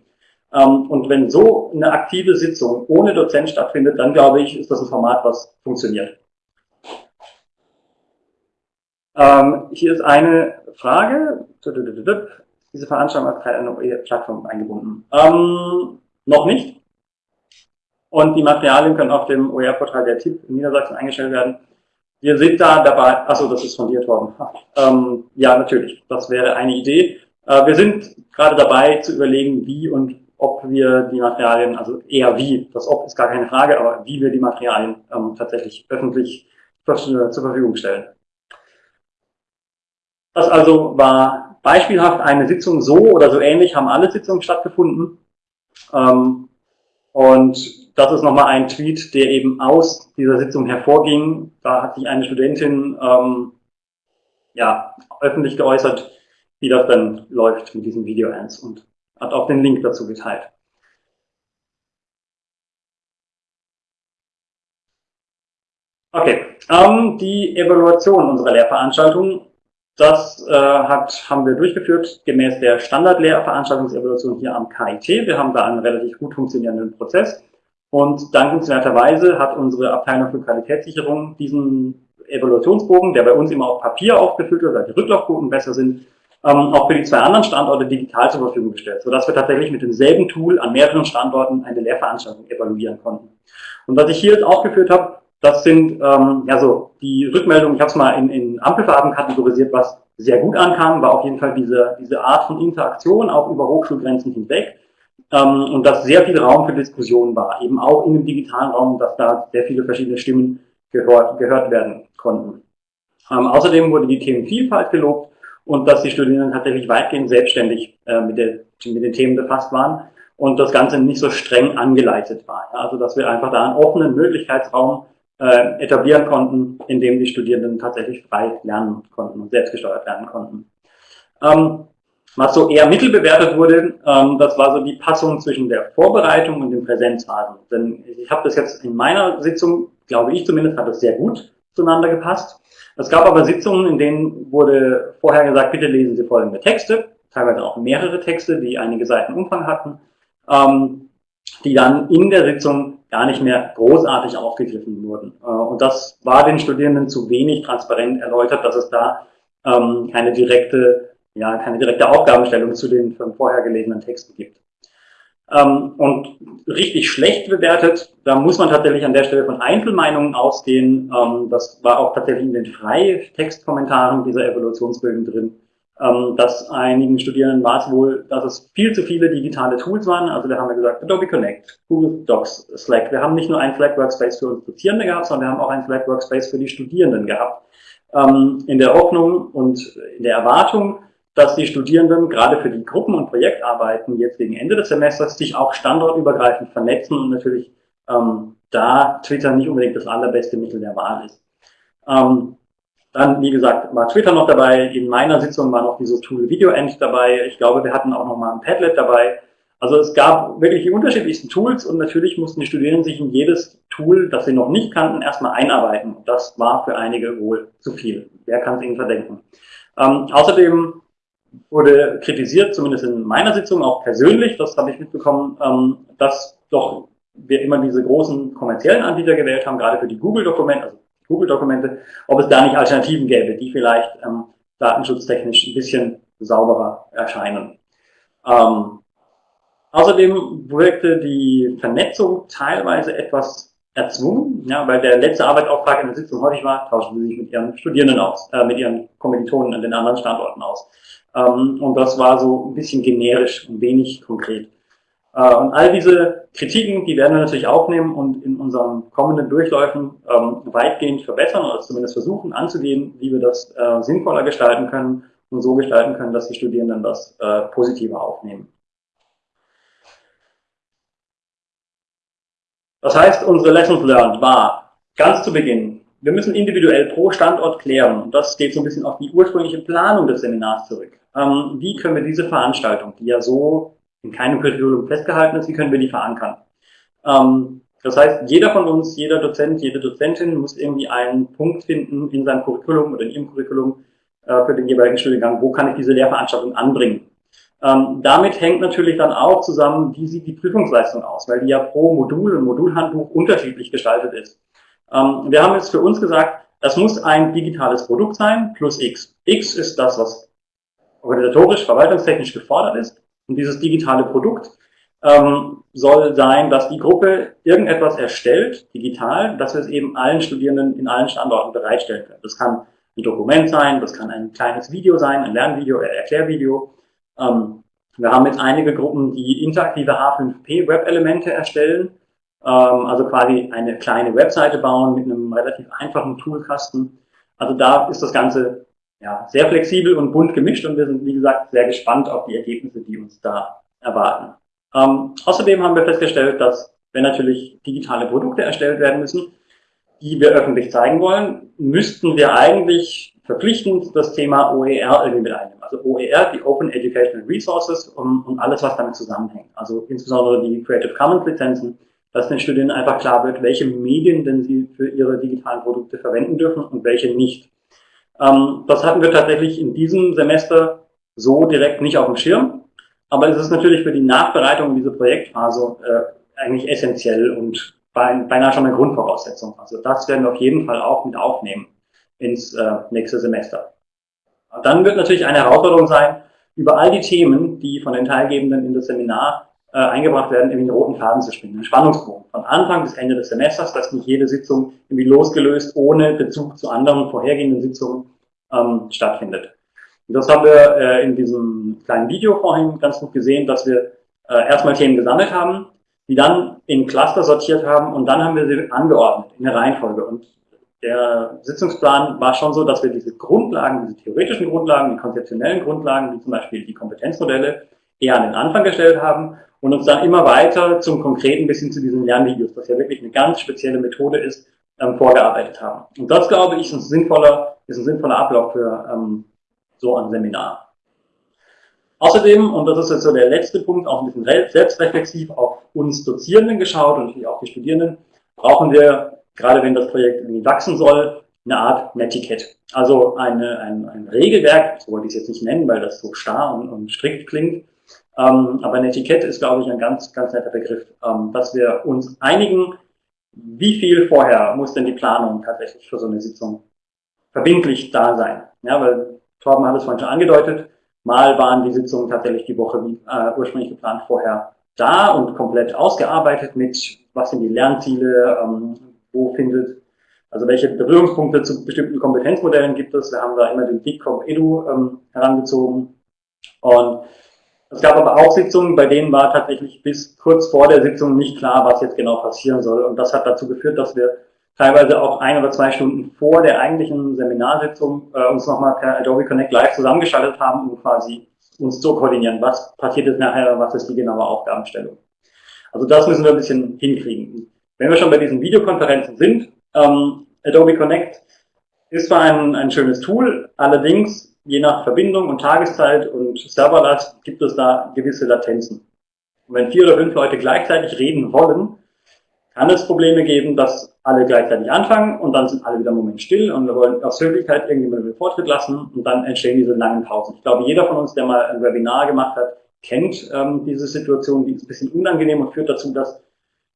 Ähm, und wenn so eine aktive Sitzung ohne Dozent stattfindet, dann glaube ich, ist das ein Format, was funktioniert. Ähm, hier ist eine Frage. Diese Veranstaltung hat Teil einer Plattform eingebunden. Ähm, noch nicht. Und die Materialien können auf dem OER-Portal der TIP in Niedersachsen eingestellt werden. Wir sind da dabei, achso, das ist von dir, Torben. Ähm, ja, natürlich, das wäre eine Idee. Äh, wir sind gerade dabei zu überlegen, wie und ob wir die Materialien, also eher wie, das ob ist gar keine Frage, aber wie wir die Materialien ähm, tatsächlich öffentlich zur Verfügung stellen. Das also war beispielhaft eine Sitzung so oder so ähnlich, haben alle Sitzungen stattgefunden. Ähm, und das ist nochmal ein Tweet, der eben aus dieser Sitzung hervorging. Da hat sich eine Studentin ähm, ja, öffentlich geäußert, wie das dann läuft mit diesen Video-Ads und hat auch den Link dazu geteilt. Okay, ähm, die Evaluation unserer Lehrveranstaltung, das äh, hat, haben wir durchgeführt gemäß der Standardlehrveranstaltungsevaluation hier am KIT. Wir haben da einen relativ gut funktionierenden Prozess. Und dankenswerterweise hat unsere Abteilung für Qualitätssicherung diesen Evaluationsbogen, der bei uns immer auf Papier aufgefüllt wird, weil die Rücklaufquoten besser sind, ähm, auch für die zwei anderen Standorte digital zur Verfügung gestellt, sodass wir tatsächlich mit demselben Tool an mehreren Standorten eine Lehrveranstaltung evaluieren konnten. Und was ich hier jetzt aufgeführt habe, das sind ähm, ja so die Rückmeldungen, ich habe es mal in, in Ampelfarben kategorisiert, was sehr gut ankam, war auf jeden Fall diese, diese Art von Interaktion auch über Hochschulgrenzen hinweg ähm, und dass sehr viel Raum für Diskussionen war, eben auch in dem digitalen Raum, dass da sehr viele verschiedene Stimmen gehört, gehört werden konnten. Ähm, außerdem wurde die Themenvielfalt gelobt und dass die Studierenden tatsächlich weitgehend selbstständig äh, mit, der, mit den Themen befasst waren und das Ganze nicht so streng angeleitet war. Also dass wir einfach da einen offenen Möglichkeitsraum äh, etablieren konnten, in dem die Studierenden tatsächlich frei lernen konnten und selbstgesteuert lernen konnten. Ähm, was so eher mittelbewertet wurde, ähm, das war so die Passung zwischen der Vorbereitung und den Präsenzphasen. Denn ich habe das jetzt in meiner Sitzung, glaube ich zumindest, hat das sehr gut zueinander gepasst. Es gab aber Sitzungen, in denen wurde vorher gesagt, bitte lesen Sie folgende Texte, teilweise auch mehrere Texte, die einige Seiten Umfang hatten, ähm, die dann in der Sitzung gar nicht mehr großartig aufgegriffen wurden. Äh, und das war den Studierenden zu wenig transparent erläutert, dass es da ähm, keine direkte, ja, keine direkte Aufgabenstellung zu den vorher gelesenen Texten gibt. Ähm, und richtig schlecht bewertet, da muss man tatsächlich an der Stelle von Einzelmeinungen ausgehen. Ähm, das war auch tatsächlich in den Freitextkommentaren dieser Evolutionsbögen drin ähm, dass einigen Studierenden war es wohl, dass es viel zu viele digitale Tools waren. Also da haben wir gesagt, Adobe Connect, Google Docs, Slack. Wir haben nicht nur einen Slack Workspace für uns Dozierende gehabt, sondern wir haben auch einen Slack Workspace für die Studierenden gehabt. Ähm, in der Hoffnung und in der Erwartung, dass die Studierenden gerade für die Gruppen- und Projektarbeiten jetzt gegen Ende des Semesters sich auch standortübergreifend vernetzen und natürlich ähm, da Twitter nicht unbedingt das allerbeste Mittel der Wahl ist. Ähm, dann, wie gesagt, war Twitter noch dabei. In meiner Sitzung war noch dieses Tool VideoEnd dabei. Ich glaube, wir hatten auch noch mal ein Padlet dabei. Also es gab wirklich die unterschiedlichsten Tools und natürlich mussten die Studierenden sich in jedes Tool, das sie noch nicht kannten, erstmal einarbeiten. Das war für einige wohl zu viel. Wer kann es ihnen verdenken? Ähm, außerdem wurde kritisiert, zumindest in meiner Sitzung auch persönlich, das habe ich mitbekommen, ähm, dass doch wir immer diese großen kommerziellen Anbieter gewählt haben, gerade für die Google-Dokumente, also Google-Dokumente, ob es da nicht Alternativen gäbe, die vielleicht ähm, datenschutztechnisch ein bisschen sauberer erscheinen. Ähm, außerdem wirkte die Vernetzung teilweise etwas erzwungen, ja, weil der letzte Arbeitsauftrag in der Sitzung häufig war, tauschen Sie sich mit Ihren Studierenden aus, äh, mit Ihren Kommilitonen an den anderen Standorten aus. Ähm, und das war so ein bisschen generisch und wenig konkret. Äh, und all diese Kritiken, die werden wir natürlich aufnehmen und in unseren kommenden Durchläufen ähm, weitgehend verbessern oder zumindest versuchen anzugehen, wie wir das äh, sinnvoller gestalten können und so gestalten können, dass die Studierenden das äh, positiver aufnehmen. Das heißt, unsere Lessons learned war ganz zu Beginn, wir müssen individuell pro Standort klären, und das geht so ein bisschen auf die ursprüngliche Planung des Seminars zurück. Ähm, wie können wir diese Veranstaltung, die ja so in keinem Curriculum festgehalten ist, wie können wir die verankern? Ähm, das heißt, jeder von uns, jeder Dozent, jede Dozentin muss irgendwie einen Punkt finden in seinem Curriculum oder in ihrem Curriculum äh, für den jeweiligen Studiengang, wo kann ich diese Lehrveranstaltung anbringen. Ähm, damit hängt natürlich dann auch zusammen, wie sieht die Prüfungsleistung aus, weil die ja pro Modul und Modulhandbuch unterschiedlich gestaltet ist. Ähm, wir haben jetzt für uns gesagt, das muss ein digitales Produkt sein plus X. X ist das, was organisatorisch, verwaltungstechnisch gefordert ist. Und dieses digitale Produkt ähm, soll sein, dass die Gruppe irgendetwas erstellt, digital, dass wir es eben allen Studierenden in allen Standorten bereitstellen können. Das kann ein Dokument sein, das kann ein kleines Video sein, ein Lernvideo, ein Erklärvideo. Ähm, wir haben jetzt einige Gruppen, die interaktive H5P-Web-Elemente erstellen, ähm, also quasi eine kleine Webseite bauen mit einem relativ einfachen Toolkasten. Also da ist das Ganze ja, sehr flexibel und bunt gemischt und wir sind, wie gesagt, sehr gespannt auf die Ergebnisse, die uns da erwarten. Ähm, außerdem haben wir festgestellt, dass wenn natürlich digitale Produkte erstellt werden müssen, die wir öffentlich zeigen wollen, müssten wir eigentlich verpflichtend das Thema OER irgendwie mit einnehmen. Also OER, die Open Educational Resources und, und alles, was damit zusammenhängt. Also insbesondere die Creative Commons Lizenzen, dass den Studierenden einfach klar wird, welche Medien denn sie für ihre digitalen Produkte verwenden dürfen und welche nicht. Ähm, das hatten wir tatsächlich in diesem Semester so direkt nicht auf dem Schirm. Aber es ist natürlich für die Nachbereitung in dieser Projektphase äh, eigentlich essentiell und beinahe schon eine Grundvoraussetzung. Also das werden wir auf jeden Fall auch mit aufnehmen ins äh, nächste Semester. Dann wird natürlich eine Herausforderung sein, über all die Themen, die von den Teilgebenden in das Seminar äh, eingebracht werden, irgendwie einen roten Faden zu spinnen, einen Spannungsbogen. Von Anfang bis Ende des Semesters, dass nicht jede Sitzung irgendwie losgelöst ohne Bezug zu anderen vorhergehenden Sitzungen ähm, stattfindet. Und das haben wir äh, in diesem kleinen Video vorhin ganz gut gesehen, dass wir äh, erstmal Themen gesammelt haben, die dann in Cluster sortiert haben und dann haben wir sie angeordnet in der Reihenfolge. Und der Sitzungsplan war schon so, dass wir diese Grundlagen, diese theoretischen Grundlagen, die konzeptionellen Grundlagen, wie zum Beispiel die Kompetenzmodelle, eher an den Anfang gestellt haben und uns dann immer weiter zum Konkreten bis hin zu diesen Lernvideos, was ja wirklich eine ganz spezielle Methode ist, ähm, vorgearbeitet haben. Und das, glaube ich, ist ein sinnvoller, ist ein sinnvoller Ablauf für ähm, so ein Seminar. Außerdem, und das ist jetzt so der letzte Punkt, auch ein bisschen selbstreflexiv auf uns Dozierenden geschaut und auch die Studierenden, brauchen wir, gerade wenn das Projekt irgendwie wachsen soll, eine Art Netiquette. Also eine, ein, ein Regelwerk, so wollte ich es jetzt nicht nennen, weil das so starr und, und strikt klingt, ähm, aber Netiquette ist, glaube ich, ein ganz, ganz netter Begriff, ähm, dass wir uns einigen, wie viel vorher muss denn die Planung tatsächlich für so eine Sitzung verbindlich da sein. Ja, weil Torben hat es vorhin schon angedeutet, mal waren die Sitzungen tatsächlich die Woche wie äh, ursprünglich geplant vorher da und komplett ausgearbeitet mit, was sind die Lernziele, ähm, wo findet, also welche Berührungspunkte zu bestimmten Kompetenzmodellen gibt es. Wir haben da immer den DICOM Edu ähm, herangezogen und es gab aber auch Sitzungen, bei denen war tatsächlich bis kurz vor der Sitzung nicht klar, was jetzt genau passieren soll. Und das hat dazu geführt, dass wir teilweise auch ein oder zwei Stunden vor der eigentlichen Seminarsitzung äh, uns nochmal per Adobe Connect Live zusammengeschaltet haben, um quasi uns zu koordinieren, was passiert jetzt nachher, was ist die genaue Aufgabenstellung. Also das müssen wir ein bisschen hinkriegen. Wenn wir schon bei diesen Videokonferenzen sind, ähm, Adobe Connect ist zwar ein, ein schönes Tool, allerdings je nach Verbindung und Tageszeit und Serverlast gibt es da gewisse Latenzen. Und wenn vier oder fünf Leute gleichzeitig reden wollen, kann es Probleme geben, dass alle gleichzeitig anfangen und dann sind alle wieder einen Moment still und wir wollen aus Höflichkeit irgendjemanden den Vortritt lassen und dann entstehen diese langen Pausen. Ich glaube, jeder von uns, der mal ein Webinar gemacht hat, kennt ähm, diese Situation, die ist ein bisschen unangenehm und führt dazu, dass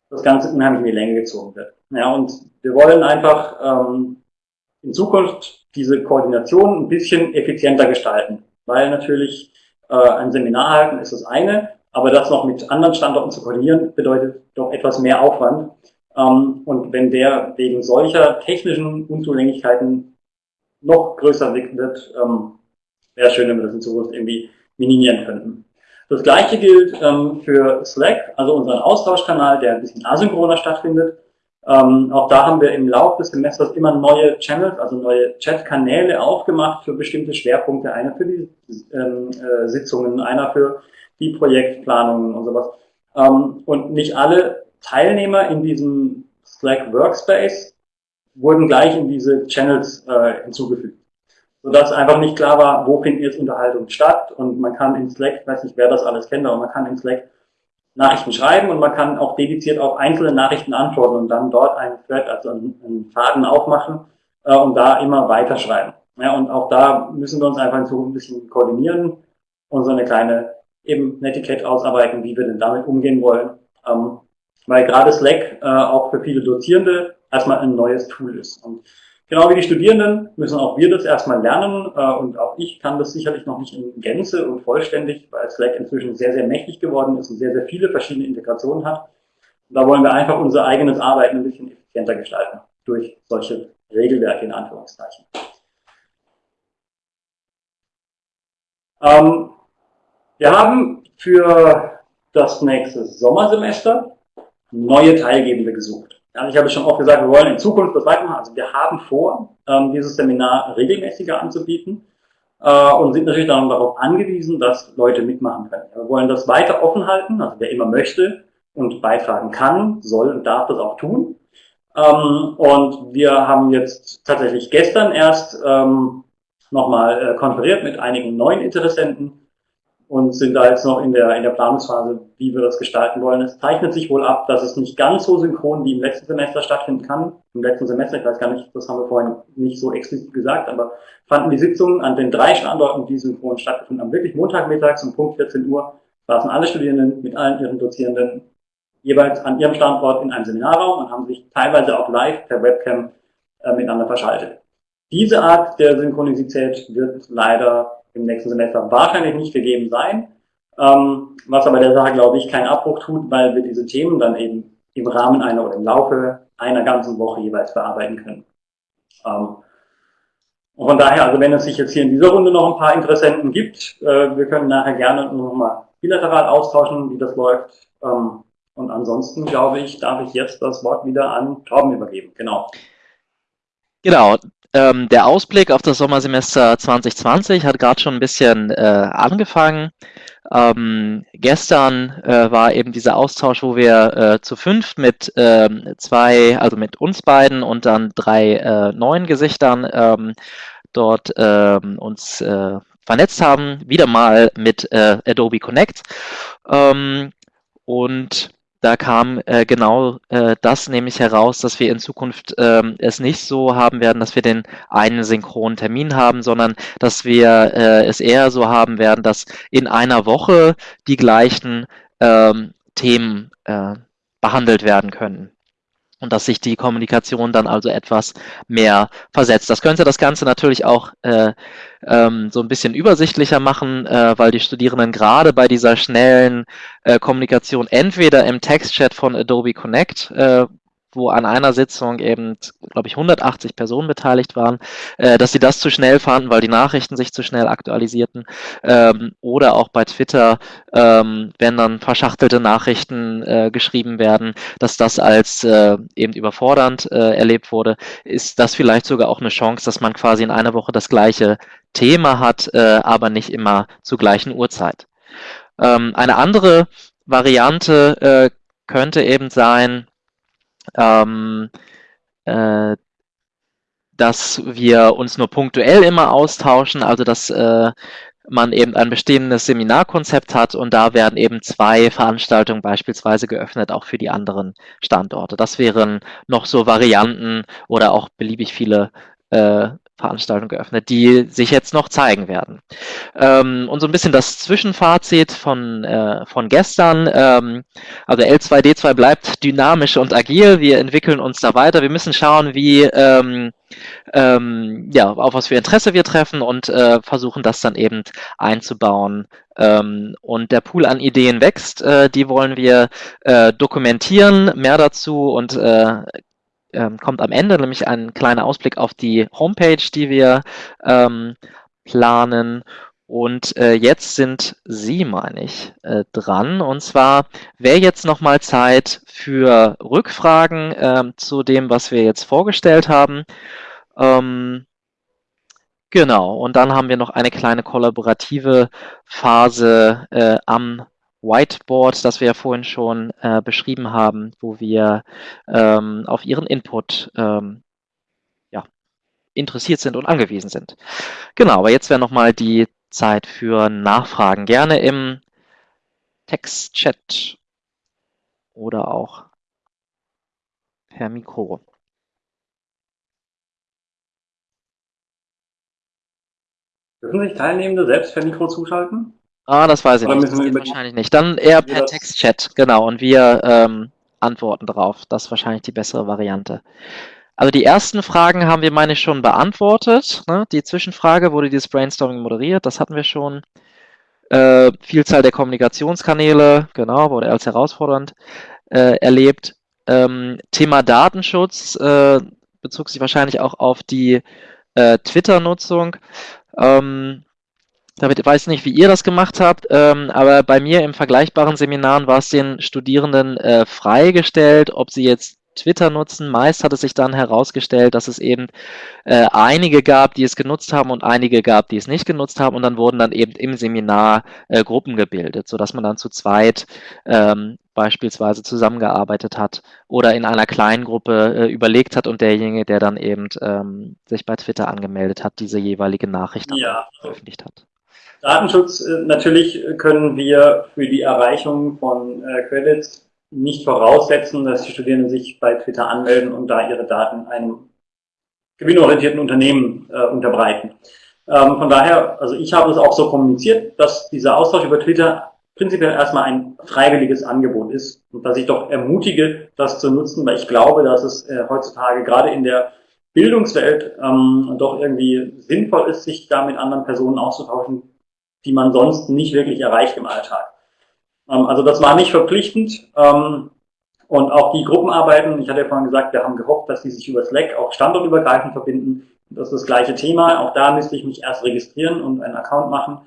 das Ganze unheimlich in die Länge gezogen wird. Ja, und wir wollen einfach ähm, in Zukunft diese Koordination ein bisschen effizienter gestalten, weil natürlich äh, ein Seminar halten ist das eine, aber das noch mit anderen Standorten zu koordinieren, bedeutet doch etwas mehr Aufwand. Ähm, und wenn der wegen solcher technischen Unzulänglichkeiten noch größer wird, ähm, wäre schön, wenn wir das in Zukunft irgendwie minimieren könnten. Das gleiche gilt ähm, für Slack, also unseren Austauschkanal, der ein bisschen asynchroner stattfindet. Ähm, auch da haben wir im Laufe des Semesters immer neue Channels, also neue Chat-Kanäle aufgemacht für bestimmte Schwerpunkte. Einer für die ähm, äh, Sitzungen, einer für die Projektplanungen und sowas. Ähm, und nicht alle Teilnehmer in diesem Slack Workspace wurden gleich in diese Channels äh, hinzugefügt. Sodass einfach nicht klar war, wo finden jetzt Unterhaltungen statt und man kann in Slack, ich weiß nicht, wer das alles kennt, aber man kann in Slack Nachrichten schreiben und man kann auch dediziert auf einzelne Nachrichten antworten und dann dort einen Thread, also einen, Faden aufmachen äh, und da immer weiterschreiben. Ja, und auch da müssen wir uns einfach in Zukunft ein bisschen koordinieren und so eine kleine eben Netiquette ausarbeiten, wie wir denn damit umgehen wollen. Ähm, weil gerade Slack äh, auch für viele Dozierende erstmal ein neues Tool ist. Und genau wie die Studierenden müssen auch wir das erstmal lernen äh, und auch ich kann das sicherlich noch nicht in Gänze und vollständig, weil Slack inzwischen sehr, sehr mächtig geworden ist und sehr, sehr viele verschiedene Integrationen hat. Da wollen wir einfach unser eigenes Arbeiten ein bisschen effizienter gestalten durch solche Regelwerke in Anführungszeichen. Ähm, wir haben für das nächste Sommersemester neue Teilgebende gesucht. Ja, ich habe schon oft gesagt, wir wollen in Zukunft das weitermachen. Also wir haben vor, ähm, dieses Seminar regelmäßiger anzubieten äh, und sind natürlich dann darauf angewiesen, dass Leute mitmachen können. Wir wollen das weiter offen halten, also wer immer möchte und beitragen kann, soll und darf das auch tun. Ähm, und wir haben jetzt tatsächlich gestern erst ähm, nochmal äh, konferiert mit einigen neuen Interessenten und sind da jetzt noch in der, in der Planungsphase, wie wir das gestalten wollen. Es zeichnet sich wohl ab, dass es nicht ganz so synchron wie im letzten Semester stattfinden kann. Im letzten Semester, ich weiß gar nicht, das haben wir vorhin nicht so explizit gesagt, aber fanden die Sitzungen an den drei Standorten, die synchron stattgefunden haben, wirklich Montagmittags um Punkt 14 Uhr, saßen alle Studierenden mit allen ihren Dozierenden jeweils an ihrem Standort in einem Seminarraum und haben sich teilweise auch live per Webcam äh, miteinander verschaltet. Diese Art der Synchronizität wird leider im nächsten Semester wahrscheinlich nicht gegeben sein, ähm, was aber der Sache, glaube ich, keinen Abbruch tut, weil wir diese Themen dann eben im Rahmen einer oder im Laufe einer ganzen Woche jeweils bearbeiten können. Ähm, und von daher, also wenn es sich jetzt hier in dieser Runde noch ein paar Interessenten gibt, äh, wir können nachher gerne nochmal bilateral austauschen, wie das läuft. Ähm, und ansonsten, glaube ich, darf ich jetzt das Wort wieder an Torben übergeben. Genau. Genau, ähm, der Ausblick auf das Sommersemester 2020 hat gerade schon ein bisschen äh, angefangen. Ähm, gestern äh, war eben dieser Austausch, wo wir äh, zu fünft mit ähm, zwei, also mit uns beiden und dann drei äh, neuen Gesichtern ähm, dort ähm, uns äh, vernetzt haben, wieder mal mit äh, Adobe Connect. Ähm, und da kam äh, genau äh, das nämlich heraus, dass wir in Zukunft ähm, es nicht so haben werden, dass wir den einen synchronen Termin haben, sondern dass wir äh, es eher so haben werden, dass in einer Woche die gleichen ähm, Themen äh, behandelt werden können und dass sich die Kommunikation dann also etwas mehr versetzt. Das könnte das Ganze natürlich auch äh, ähm, so ein bisschen übersichtlicher machen, äh, weil die Studierenden gerade bei dieser schnellen äh, Kommunikation entweder im Textchat von Adobe Connect, äh, wo an einer Sitzung eben, glaube ich, 180 Personen beteiligt waren, äh, dass sie das zu schnell fanden, weil die Nachrichten sich zu schnell aktualisierten. Ähm, oder auch bei Twitter, ähm, wenn dann verschachtelte Nachrichten äh, geschrieben werden, dass das als äh, eben überfordernd äh, erlebt wurde, ist das vielleicht sogar auch eine Chance, dass man quasi in einer Woche das gleiche Thema hat, äh, aber nicht immer zur gleichen Uhrzeit. Ähm, eine andere Variante äh, könnte eben sein, ähm, äh, dass wir uns nur punktuell immer austauschen, also dass äh, man eben ein bestehendes Seminarkonzept hat und da werden eben zwei Veranstaltungen beispielsweise geöffnet, auch für die anderen Standorte. Das wären noch so Varianten oder auch beliebig viele äh, Veranstaltungen geöffnet, die sich jetzt noch zeigen werden. Ähm, und so ein bisschen das Zwischenfazit von, äh, von gestern. Ähm, also L2D2 bleibt dynamisch und agil. Wir entwickeln uns da weiter. Wir müssen schauen, wie ähm, ähm, ja, auf was für Interesse wir treffen und äh, versuchen das dann eben einzubauen. Ähm, und der Pool an Ideen wächst, äh, die wollen wir äh, dokumentieren. Mehr dazu und äh, ähm, kommt am Ende, nämlich ein kleiner Ausblick auf die Homepage, die wir ähm, planen. Und äh, jetzt sind Sie, meine ich, äh, dran. Und zwar wäre jetzt nochmal Zeit für Rückfragen äh, zu dem, was wir jetzt vorgestellt haben. Ähm, genau, und dann haben wir noch eine kleine kollaborative Phase äh, am Whiteboard, das wir ja vorhin schon äh, beschrieben haben, wo wir ähm, auf Ihren Input ähm, ja, interessiert sind und angewiesen sind. Genau, aber jetzt wäre nochmal die Zeit für Nachfragen. Gerne im Textchat oder auch per Mikro. Dürfen sich Teilnehmende selbst per Mikro zuschalten? Ah, das weiß ich Oder nicht. Das geht wahrscheinlich nicht. Dann eher per Textchat, genau. Und wir ähm, antworten darauf. Das ist wahrscheinlich die bessere Variante. Also die ersten Fragen haben wir, meine ich, schon beantwortet. Ne? Die Zwischenfrage wurde dieses Brainstorming moderiert, das hatten wir schon. Äh, Vielzahl der Kommunikationskanäle, genau, wurde als herausfordernd äh, erlebt. Ähm, Thema Datenschutz äh, bezog sich wahrscheinlich auch auf die äh, Twitter-Nutzung. Ähm, damit weiß ich nicht, wie ihr das gemacht habt, ähm, aber bei mir im vergleichbaren Seminaren war es den Studierenden äh, freigestellt, ob sie jetzt Twitter nutzen. Meist hat es sich dann herausgestellt, dass es eben äh, einige gab, die es genutzt haben und einige gab, die es nicht genutzt haben. Und dann wurden dann eben im Seminar äh, Gruppen gebildet, sodass man dann zu zweit ähm, beispielsweise zusammengearbeitet hat oder in einer kleinen Gruppe äh, überlegt hat und derjenige, der dann eben ähm, sich bei Twitter angemeldet hat, diese jeweilige Nachricht ja. veröffentlicht hat. Datenschutz, äh, natürlich können wir für die Erreichung von äh, Credits nicht voraussetzen, dass die Studierenden sich bei Twitter anmelden und da ihre Daten einem gewinnorientierten Unternehmen äh, unterbreiten. Ähm, von daher, also ich habe es auch so kommuniziert, dass dieser Austausch über Twitter prinzipiell erstmal ein freiwilliges Angebot ist und dass ich doch ermutige, das zu nutzen, weil ich glaube, dass es äh, heutzutage gerade in der Bildungswelt ähm, doch irgendwie sinnvoll ist, sich da mit anderen Personen auszutauschen, die man sonst nicht wirklich erreicht im Alltag. Ähm, also das war nicht verpflichtend. Ähm, und auch die Gruppenarbeiten, ich hatte ja vorhin gesagt, wir haben gehofft, dass die sich über Slack auch standortübergreifend verbinden. Das ist das gleiche Thema. Auch da müsste ich mich erst registrieren und einen Account machen.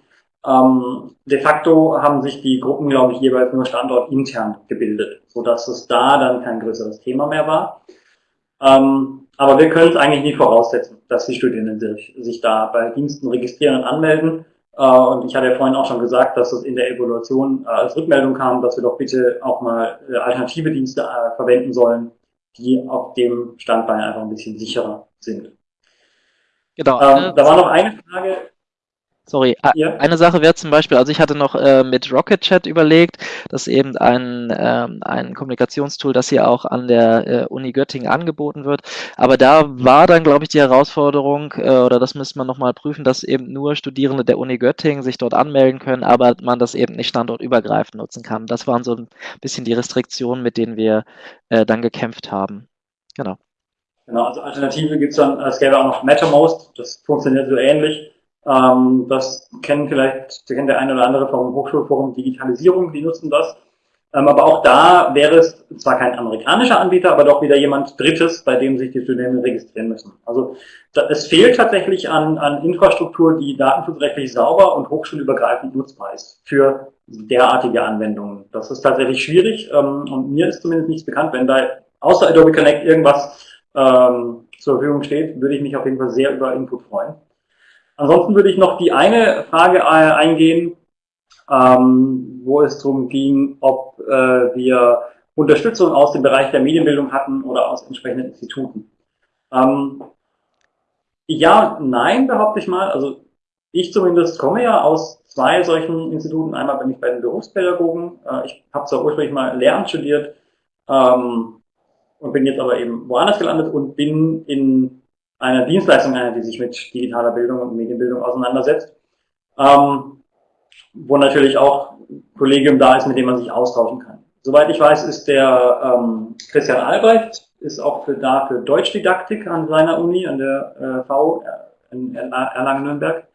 Ähm, de facto haben sich die Gruppen, glaube ich, jeweils nur standortintern gebildet, so dass es da dann kein größeres Thema mehr war. Ähm, aber wir können es eigentlich nie voraussetzen, dass die Studierenden sich, sich da bei Diensten registrieren und anmelden. Äh, und ich hatte ja vorhin auch schon gesagt, dass es in der Evaluation äh, als Rückmeldung kam, dass wir doch bitte auch mal äh, alternative Dienste verwenden sollen, die auf dem Standbein einfach ein bisschen sicherer sind. Genau. Ähm, da war noch eine Frage, Sorry, ja. eine Sache wäre zum Beispiel, also ich hatte noch äh, mit Rocket Chat überlegt, das ist eben ein, ähm, ein Kommunikationstool, das hier auch an der äh, Uni Göttingen angeboten wird. Aber da war dann, glaube ich, die Herausforderung, äh, oder das müsste man nochmal prüfen, dass eben nur Studierende der Uni Göttingen sich dort anmelden können, aber man das eben nicht standortübergreifend nutzen kann. Das waren so ein bisschen die Restriktionen, mit denen wir äh, dann gekämpft haben. Genau. Genau, also Alternative gibt es dann, es gäbe auch noch MetaMost, das funktioniert so ähnlich. Ähm, das kennen vielleicht, kennt der eine oder andere vom Hochschulforum Digitalisierung, die nutzen das. Ähm, aber auch da wäre es zwar kein amerikanischer Anbieter, aber doch wieder jemand Drittes, bei dem sich die Studierenden registrieren müssen. Also da, es fehlt tatsächlich an, an Infrastruktur, die datenschutzrechtlich sauber und hochschulübergreifend nutzbar ist für derartige Anwendungen. Das ist tatsächlich schwierig ähm, und mir ist zumindest nichts bekannt, wenn da außer Adobe Connect irgendwas ähm, zur Verfügung steht, würde ich mich auf jeden Fall sehr über Input freuen. Ansonsten würde ich noch die eine Frage äh, eingehen, ähm, wo es darum ging, ob äh, wir Unterstützung aus dem Bereich der Medienbildung hatten oder aus entsprechenden Instituten. Ähm, ja, nein, behaupte ich mal. Also ich zumindest komme ja aus zwei solchen Instituten. Einmal bin ich bei den Berufspädagogen. Äh, ich habe zwar ursprünglich mal Lehramt studiert ähm, und bin jetzt aber eben woanders gelandet und bin in eine Dienstleistung, die sich mit digitaler Bildung und Medienbildung auseinandersetzt, ähm, wo natürlich auch Kollegium da ist, mit dem man sich austauschen kann. Soweit ich weiß, ist der ähm, Christian Albrecht ist auch für, da für Deutschdidaktik an seiner Uni, an der äh, V in Erlangen-Nürnberg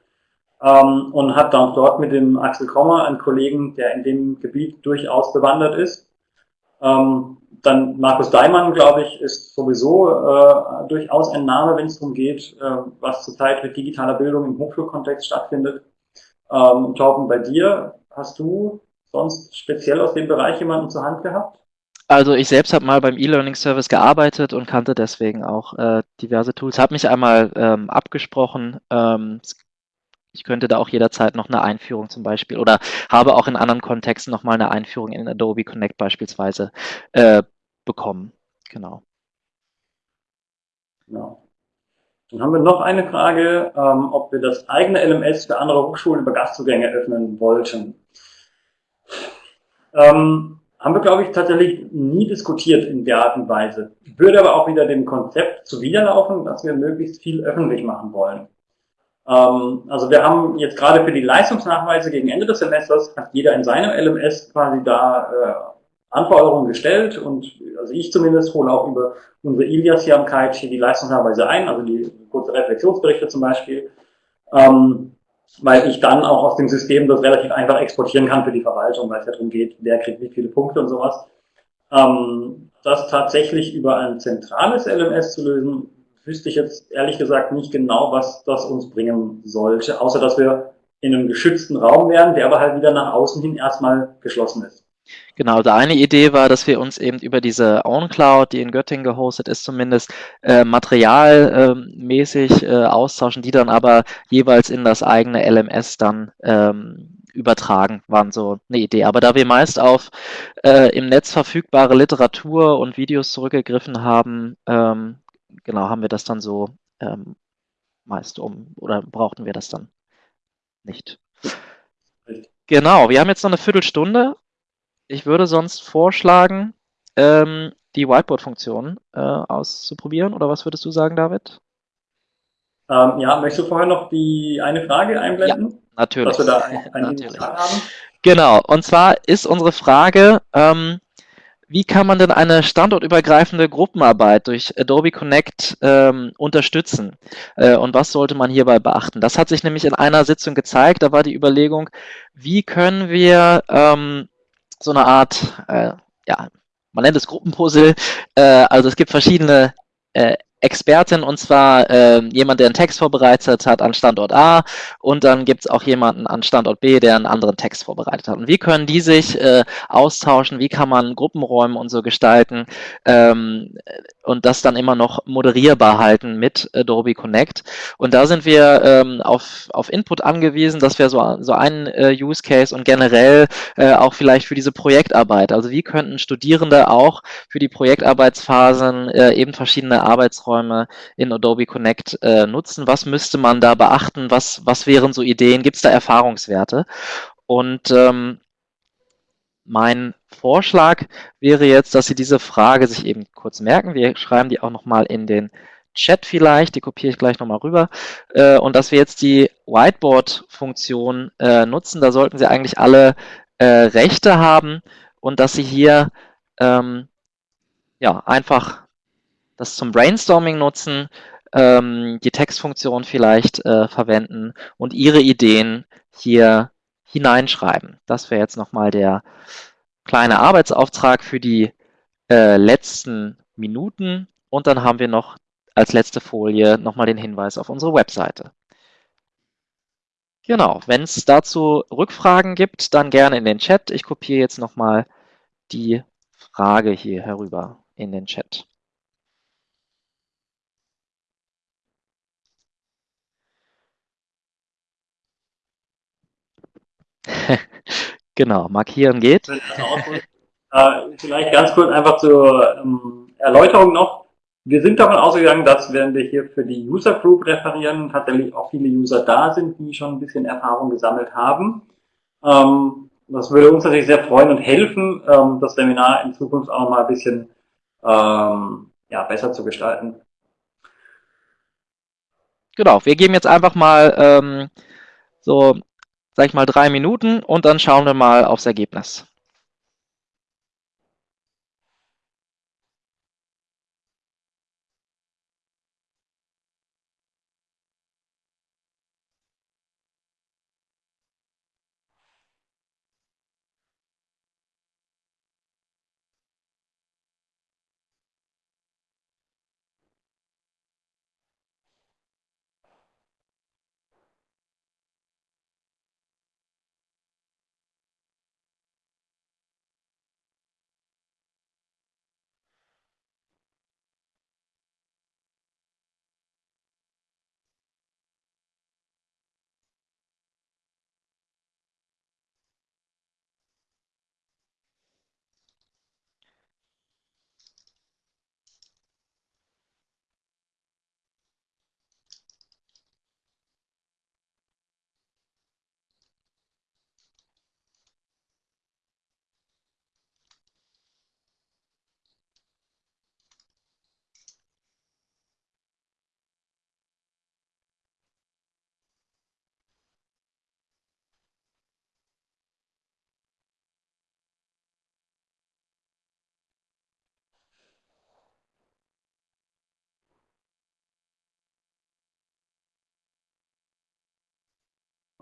ähm, und hat dann dort mit dem Axel Kommer einen Kollegen, der in dem Gebiet durchaus bewandert ist. Ähm, dann Markus Daimann, glaube ich, ist sowieso äh, durchaus ein Name, wenn es darum geht, äh, was zurzeit mit digitaler Bildung im Hochschulkontext stattfindet. Ähm, Torben, bei dir hast du sonst speziell aus dem Bereich jemanden zur Hand gehabt? Also ich selbst habe mal beim E-Learning-Service gearbeitet und kannte deswegen auch äh, diverse Tools. Habe mich einmal ähm, abgesprochen. Ähm, ich könnte da auch jederzeit noch eine Einführung zum Beispiel oder habe auch in anderen Kontexten nochmal eine Einführung in Adobe Connect beispielsweise äh, bekommen. Genau. Genau. Dann haben wir noch eine Frage, ähm, ob wir das eigene LMS für andere Hochschulen über Gastzugänge öffnen wollten. Ähm, haben wir, glaube ich, tatsächlich nie diskutiert in der Art und Weise. Würde aber auch wieder dem Konzept zuwiderlaufen, dass wir möglichst viel öffentlich machen wollen. Ähm, also wir haben jetzt gerade für die Leistungsnachweise gegen Ende des Semesters, hat jeder in seinem LMS quasi da äh, Anforderungen gestellt und also ich zumindest hole auch über unsere Ilias-Jamkeit hier die Leistungsnachweise ein, also die kurze Reflexionsberichte zum Beispiel, ähm, weil ich dann auch aus dem System das relativ einfach exportieren kann für die Verwaltung, weil es ja darum geht, wer kriegt wie viele Punkte und sowas. Ähm, das tatsächlich über ein zentrales LMS zu lösen, wüsste ich jetzt ehrlich gesagt nicht genau, was das uns bringen sollte, außer dass wir in einem geschützten Raum wären, der aber halt wieder nach außen hin erstmal geschlossen ist. Genau, also eine Idee war, dass wir uns eben über diese OwnCloud, die in Göttingen gehostet ist, zumindest äh, materialmäßig äh, austauschen, die dann aber jeweils in das eigene LMS dann ähm, übertragen, waren so eine Idee. Aber da wir meist auf äh, im Netz verfügbare Literatur und Videos zurückgegriffen haben, ähm, genau, haben wir das dann so ähm, meist um oder brauchten wir das dann nicht. Genau, wir haben jetzt noch eine Viertelstunde. Ich würde sonst vorschlagen, ähm, die Whiteboard-Funktion äh, auszuprobieren. Oder was würdest du sagen, David? Ähm, ja, möchtest du vorher noch die eine Frage einblenden? Ja, natürlich. Dass wir da ein, ein haben? Genau, und zwar ist unsere Frage, ähm, wie kann man denn eine standortübergreifende Gruppenarbeit durch Adobe Connect ähm, unterstützen? Äh, und was sollte man hierbei beachten? Das hat sich nämlich in einer Sitzung gezeigt. Da war die Überlegung, wie können wir ähm, so eine Art, äh, ja, man nennt es Gruppenpuzzle. Äh, also es gibt verschiedene äh, Expertin und zwar äh, jemand, der einen Text vorbereitet hat an Standort A und dann gibt es auch jemanden an Standort B, der einen anderen Text vorbereitet hat. Und wie können die sich äh, austauschen, wie kann man Gruppenräume und so gestalten ähm, und das dann immer noch moderierbar halten mit Adobe Connect. Und da sind wir ähm, auf, auf Input angewiesen, das wäre so, so ein äh, Use Case und generell äh, auch vielleicht für diese Projektarbeit. Also wie könnten Studierende auch für die Projektarbeitsphasen äh, eben verschiedene Arbeitsräume Arbeitsräume in Adobe Connect äh, nutzen? Was müsste man da beachten? Was, was wären so Ideen? Gibt es da Erfahrungswerte? Und ähm, mein Vorschlag wäre jetzt, dass Sie diese Frage sich eben kurz merken. Wir schreiben die auch nochmal in den Chat vielleicht, die kopiere ich gleich nochmal rüber. Äh, und dass wir jetzt die Whiteboard-Funktion äh, nutzen, da sollten Sie eigentlich alle äh, Rechte haben und dass Sie hier ähm, ja, einfach das zum Brainstorming nutzen, ähm, die Textfunktion vielleicht äh, verwenden und Ihre Ideen hier hineinschreiben. Das wäre jetzt nochmal der kleine Arbeitsauftrag für die äh, letzten Minuten. Und dann haben wir noch als letzte Folie nochmal den Hinweis auf unsere Webseite. Genau, wenn es dazu Rückfragen gibt, dann gerne in den Chat. Ich kopiere jetzt nochmal die Frage hier herüber in den Chat. genau, markieren geht. Äh, vielleicht ganz kurz einfach zur ähm, Erläuterung noch. Wir sind davon ausgegangen, dass wenn wir hier für die User Group referieren, tatsächlich auch viele User da sind, die schon ein bisschen Erfahrung gesammelt haben. Ähm, das würde uns natürlich sehr freuen und helfen, ähm, das Seminar in Zukunft auch mal ein bisschen ja, besser zu gestalten. genau, wir geben jetzt einfach mal ähm, so, sag ich mal, drei Minuten und dann schauen wir mal aufs Ergebnis.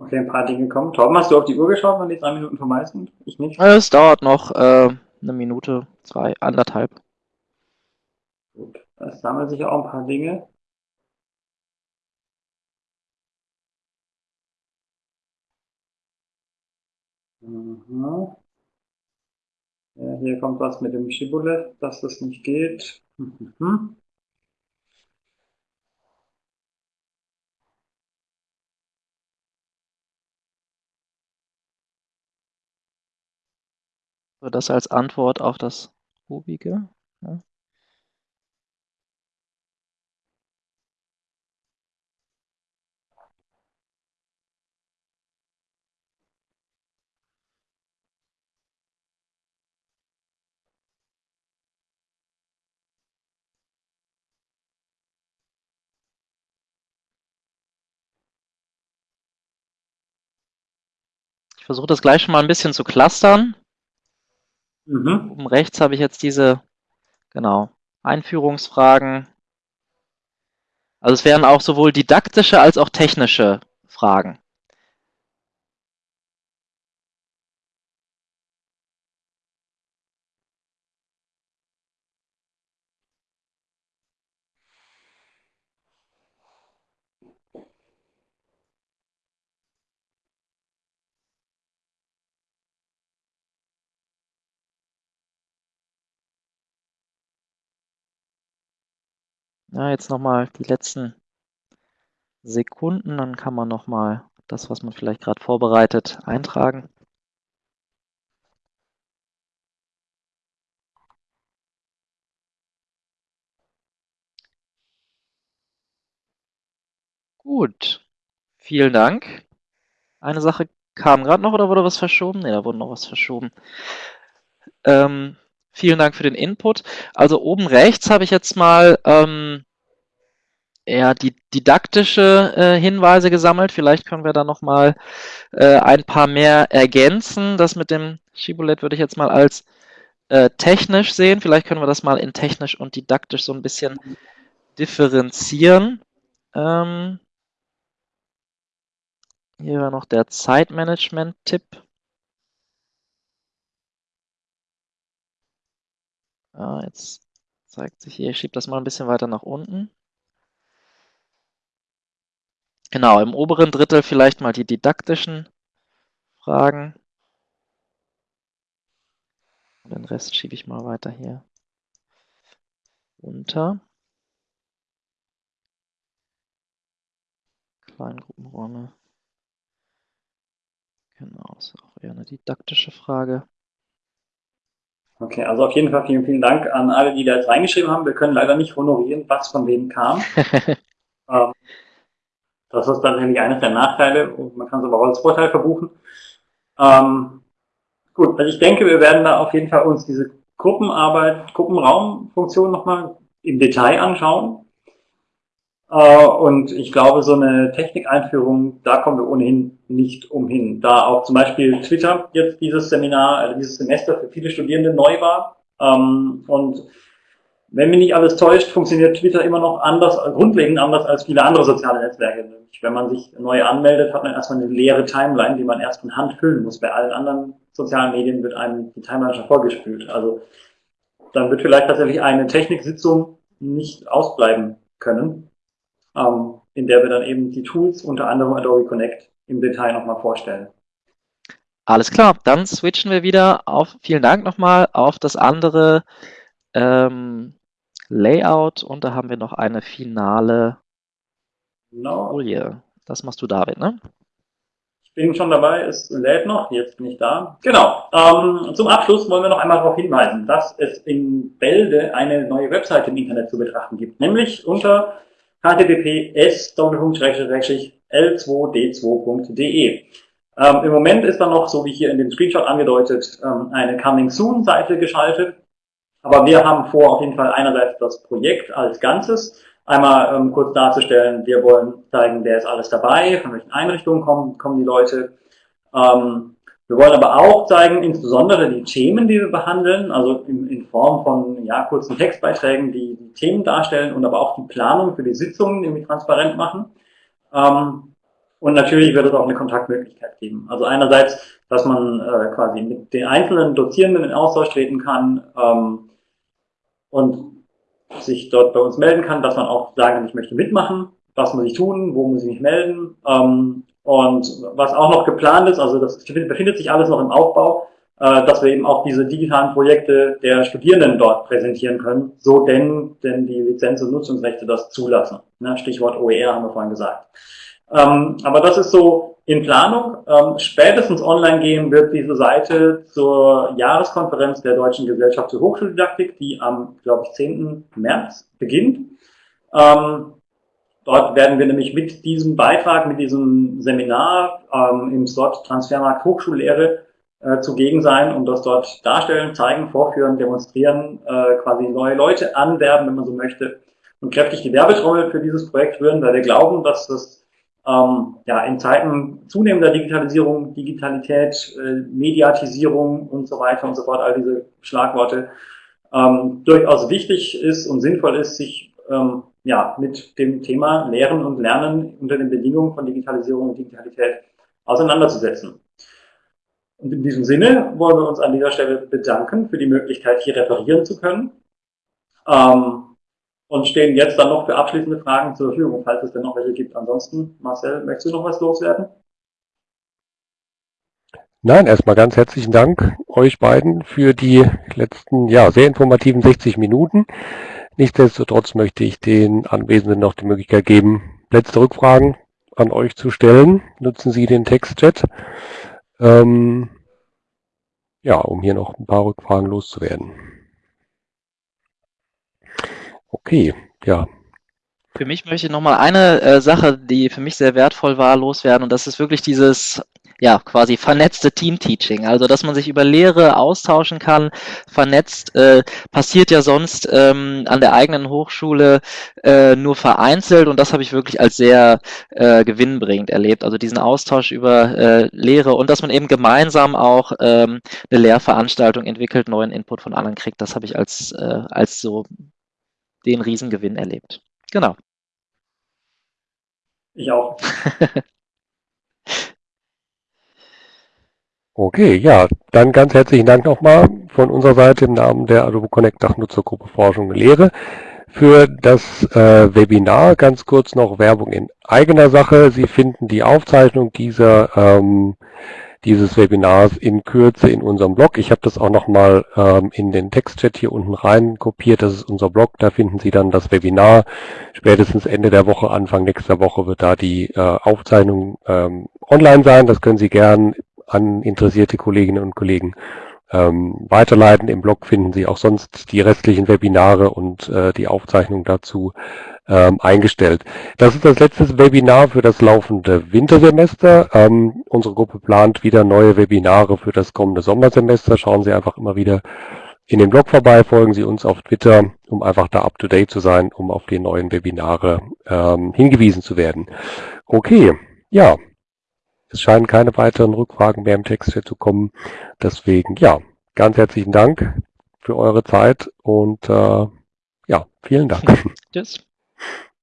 Okay, ein paar Dinge kommen. Torben, hast du auf die Uhr geschaut, wann die drei Minuten vorbei sind? Ich nicht. Es dauert noch äh, eine Minute, zwei, anderthalb. Gut, es sammeln sich auch ein paar Dinge. Mhm. Ja, hier kommt was mit dem Shibboleth, dass das nicht geht. Mhm. So, das als Antwort auf das obige. Ja. Ich versuche das gleich schon mal ein bisschen zu clustern. Mhm. Oben rechts habe ich jetzt diese, genau, Einführungsfragen. Also es wären auch sowohl didaktische als auch technische Fragen. Ja, jetzt nochmal die letzten Sekunden, dann kann man nochmal das, was man vielleicht gerade vorbereitet, eintragen. Gut, vielen Dank. Eine Sache kam gerade noch oder wurde was verschoben? Ne, da wurde noch was verschoben. Ähm, Vielen Dank für den Input. Also oben rechts habe ich jetzt mal ähm, eher die didaktische äh, Hinweise gesammelt. Vielleicht können wir da noch mal äh, ein paar mehr ergänzen. Das mit dem Shibboleth würde ich jetzt mal als äh, technisch sehen. Vielleicht können wir das mal in technisch und didaktisch so ein bisschen differenzieren. Ähm, hier war noch der Zeitmanagement-Tipp. Ah, jetzt zeigt sich hier, ich schiebe das mal ein bisschen weiter nach unten. Genau, im oberen Drittel vielleicht mal die didaktischen Fragen. Und den Rest schiebe ich mal weiter hier runter. Kleingruppenräume. Genau, ist auch eher eine didaktische Frage. Okay, also auf jeden Fall vielen, vielen Dank an alle, die da jetzt reingeschrieben haben. Wir können leider nicht honorieren, was von wem kam. ähm, das ist tatsächlich eines der Nachteile und man kann es aber auch als Vorteil verbuchen. Ähm, gut, also ich denke, wir werden da auf jeden Fall uns diese Gruppenarbeit, Gruppenraumfunktion nochmal im Detail anschauen. Äh, und ich glaube, so eine Technikeinführung, da kommen wir ohnehin nicht umhin. Da auch zum Beispiel Twitter jetzt dieses Seminar, also dieses Semester für viele Studierende neu war. Ähm, und wenn mich nicht alles täuscht, funktioniert Twitter immer noch anders, grundlegend anders als viele andere soziale Netzwerke. Wenn man sich neu anmeldet, hat man erstmal eine leere Timeline, die man erst von Hand füllen muss. Bei allen anderen sozialen Medien wird einem die Timeline schon vorgespült. Also dann wird vielleicht tatsächlich eine Techniksitzung nicht ausbleiben können ähm, in der wir dann eben die Tools, unter anderem Adobe Connect, im Detail nochmal vorstellen. Alles klar, dann switchen wir wieder auf, vielen Dank nochmal, auf das andere ähm, Layout und da haben wir noch eine finale no. Folie. Das machst du, David, ne? Ich bin schon dabei, es lädt noch, jetzt bin ich da. Genau, ähm, zum Abschluss wollen wir noch einmal darauf hinweisen, dass es in Bälde eine neue Webseite im Internet zu betrachten gibt, nämlich unter https://l2d2.de. Ähm, Im Moment ist da noch, so wie hier in dem Screenshot angedeutet, ähm, eine Coming Soon Seite geschaltet. Aber wir haben vor, auf jeden Fall einerseits das Projekt als Ganzes einmal ähm, kurz darzustellen. Wir wollen zeigen, wer ist alles dabei, von welchen Einrichtungen kommen, kommen die Leute. Ähm, wir wollen aber auch zeigen, insbesondere die Themen, die wir behandeln, also in, in Form von ja, kurzen Textbeiträgen, die die Themen darstellen und aber auch die Planung für die Sitzungen irgendwie transparent machen. Ähm, und natürlich wird es auch eine Kontaktmöglichkeit geben. Also einerseits, dass man äh, quasi mit den einzelnen Dozierenden in Austausch treten kann ähm, und sich dort bei uns melden kann, dass man auch sagen ich möchte mitmachen, was muss ich tun, wo muss ich mich melden ähm, und was auch noch geplant ist, also das befindet sich alles noch im Aufbau, äh, dass wir eben auch diese digitalen Projekte der Studierenden dort präsentieren können, so denn, denn die Lizenz- und Nutzungsrechte das zulassen. Ne? Stichwort OER haben wir vorhin gesagt. Ähm, aber das ist so in Planung. Ähm, spätestens online gehen wird diese Seite zur Jahreskonferenz der Deutschen Gesellschaft für Hochschuldidaktik, die am, glaube ich, 10. März beginnt. Ähm, Dort werden wir nämlich mit diesem Beitrag, mit diesem Seminar ähm, im Slot Transfermarkt Hochschullehre äh, zugegen sein und das dort darstellen, zeigen, vorführen, demonstrieren, äh, quasi neue Leute anwerben, wenn man so möchte, und kräftig die Werbetrommel für dieses Projekt rühren, weil wir glauben, dass das ähm, ja, in Zeiten zunehmender Digitalisierung, Digitalität, äh, Mediatisierung und so weiter und so fort, all diese Schlagworte, ähm, durchaus wichtig ist und sinnvoll ist, sich ähm, ja, mit dem Thema Lehren und Lernen unter den Bedingungen von Digitalisierung und Digitalität auseinanderzusetzen. Und in diesem Sinne wollen wir uns an dieser Stelle bedanken für die Möglichkeit, hier referieren zu können. Ähm, und stehen jetzt dann noch für abschließende Fragen zur Verfügung, falls es denn noch welche gibt. Ansonsten, Marcel, möchtest du noch was loswerden? Nein, erstmal ganz herzlichen Dank euch beiden für die letzten, ja, sehr informativen 60 Minuten. Nichtsdestotrotz möchte ich den Anwesenden noch die Möglichkeit geben, letzte Rückfragen an euch zu stellen. Nutzen Sie den Textchat, ähm, ja, um hier noch ein paar Rückfragen loszuwerden. Okay, ja. Für mich möchte ich nochmal eine äh, Sache, die für mich sehr wertvoll war, loswerden. Und das ist wirklich dieses ja, quasi vernetzte Team-Teaching, also dass man sich über Lehre austauschen kann, vernetzt, äh, passiert ja sonst ähm, an der eigenen Hochschule äh, nur vereinzelt und das habe ich wirklich als sehr äh, gewinnbringend erlebt, also diesen Austausch über äh, Lehre und dass man eben gemeinsam auch ähm, eine Lehrveranstaltung entwickelt, neuen Input von anderen kriegt, das habe ich als, äh, als so den Riesengewinn erlebt. Genau. Ich auch. Okay, ja, dann ganz herzlichen Dank nochmal von unserer Seite im Namen der Adobe Connect Dachnutzergruppe Forschung und Lehre für das äh, Webinar. Ganz kurz noch Werbung in eigener Sache. Sie finden die Aufzeichnung dieser, ähm, dieses Webinars in Kürze in unserem Blog. Ich habe das auch nochmal ähm, in den Textchat hier unten rein kopiert. Das ist unser Blog. Da finden Sie dann das Webinar. Spätestens Ende der Woche, Anfang nächster Woche wird da die äh, Aufzeichnung ähm, online sein. Das können Sie gern an interessierte Kolleginnen und Kollegen ähm, weiterleiten. Im Blog finden Sie auch sonst die restlichen Webinare und äh, die Aufzeichnung dazu ähm, eingestellt. Das ist das letzte Webinar für das laufende Wintersemester. Ähm, unsere Gruppe plant wieder neue Webinare für das kommende Sommersemester. Schauen Sie einfach immer wieder in den Blog vorbei, folgen Sie uns auf Twitter, um einfach da up-to-date zu sein, um auf die neuen Webinare ähm, hingewiesen zu werden. Okay, ja, es scheinen keine weiteren Rückfragen mehr im Text zu kommen. Deswegen, ja, ganz herzlichen Dank für eure Zeit und äh, ja, vielen Dank. Tschüss.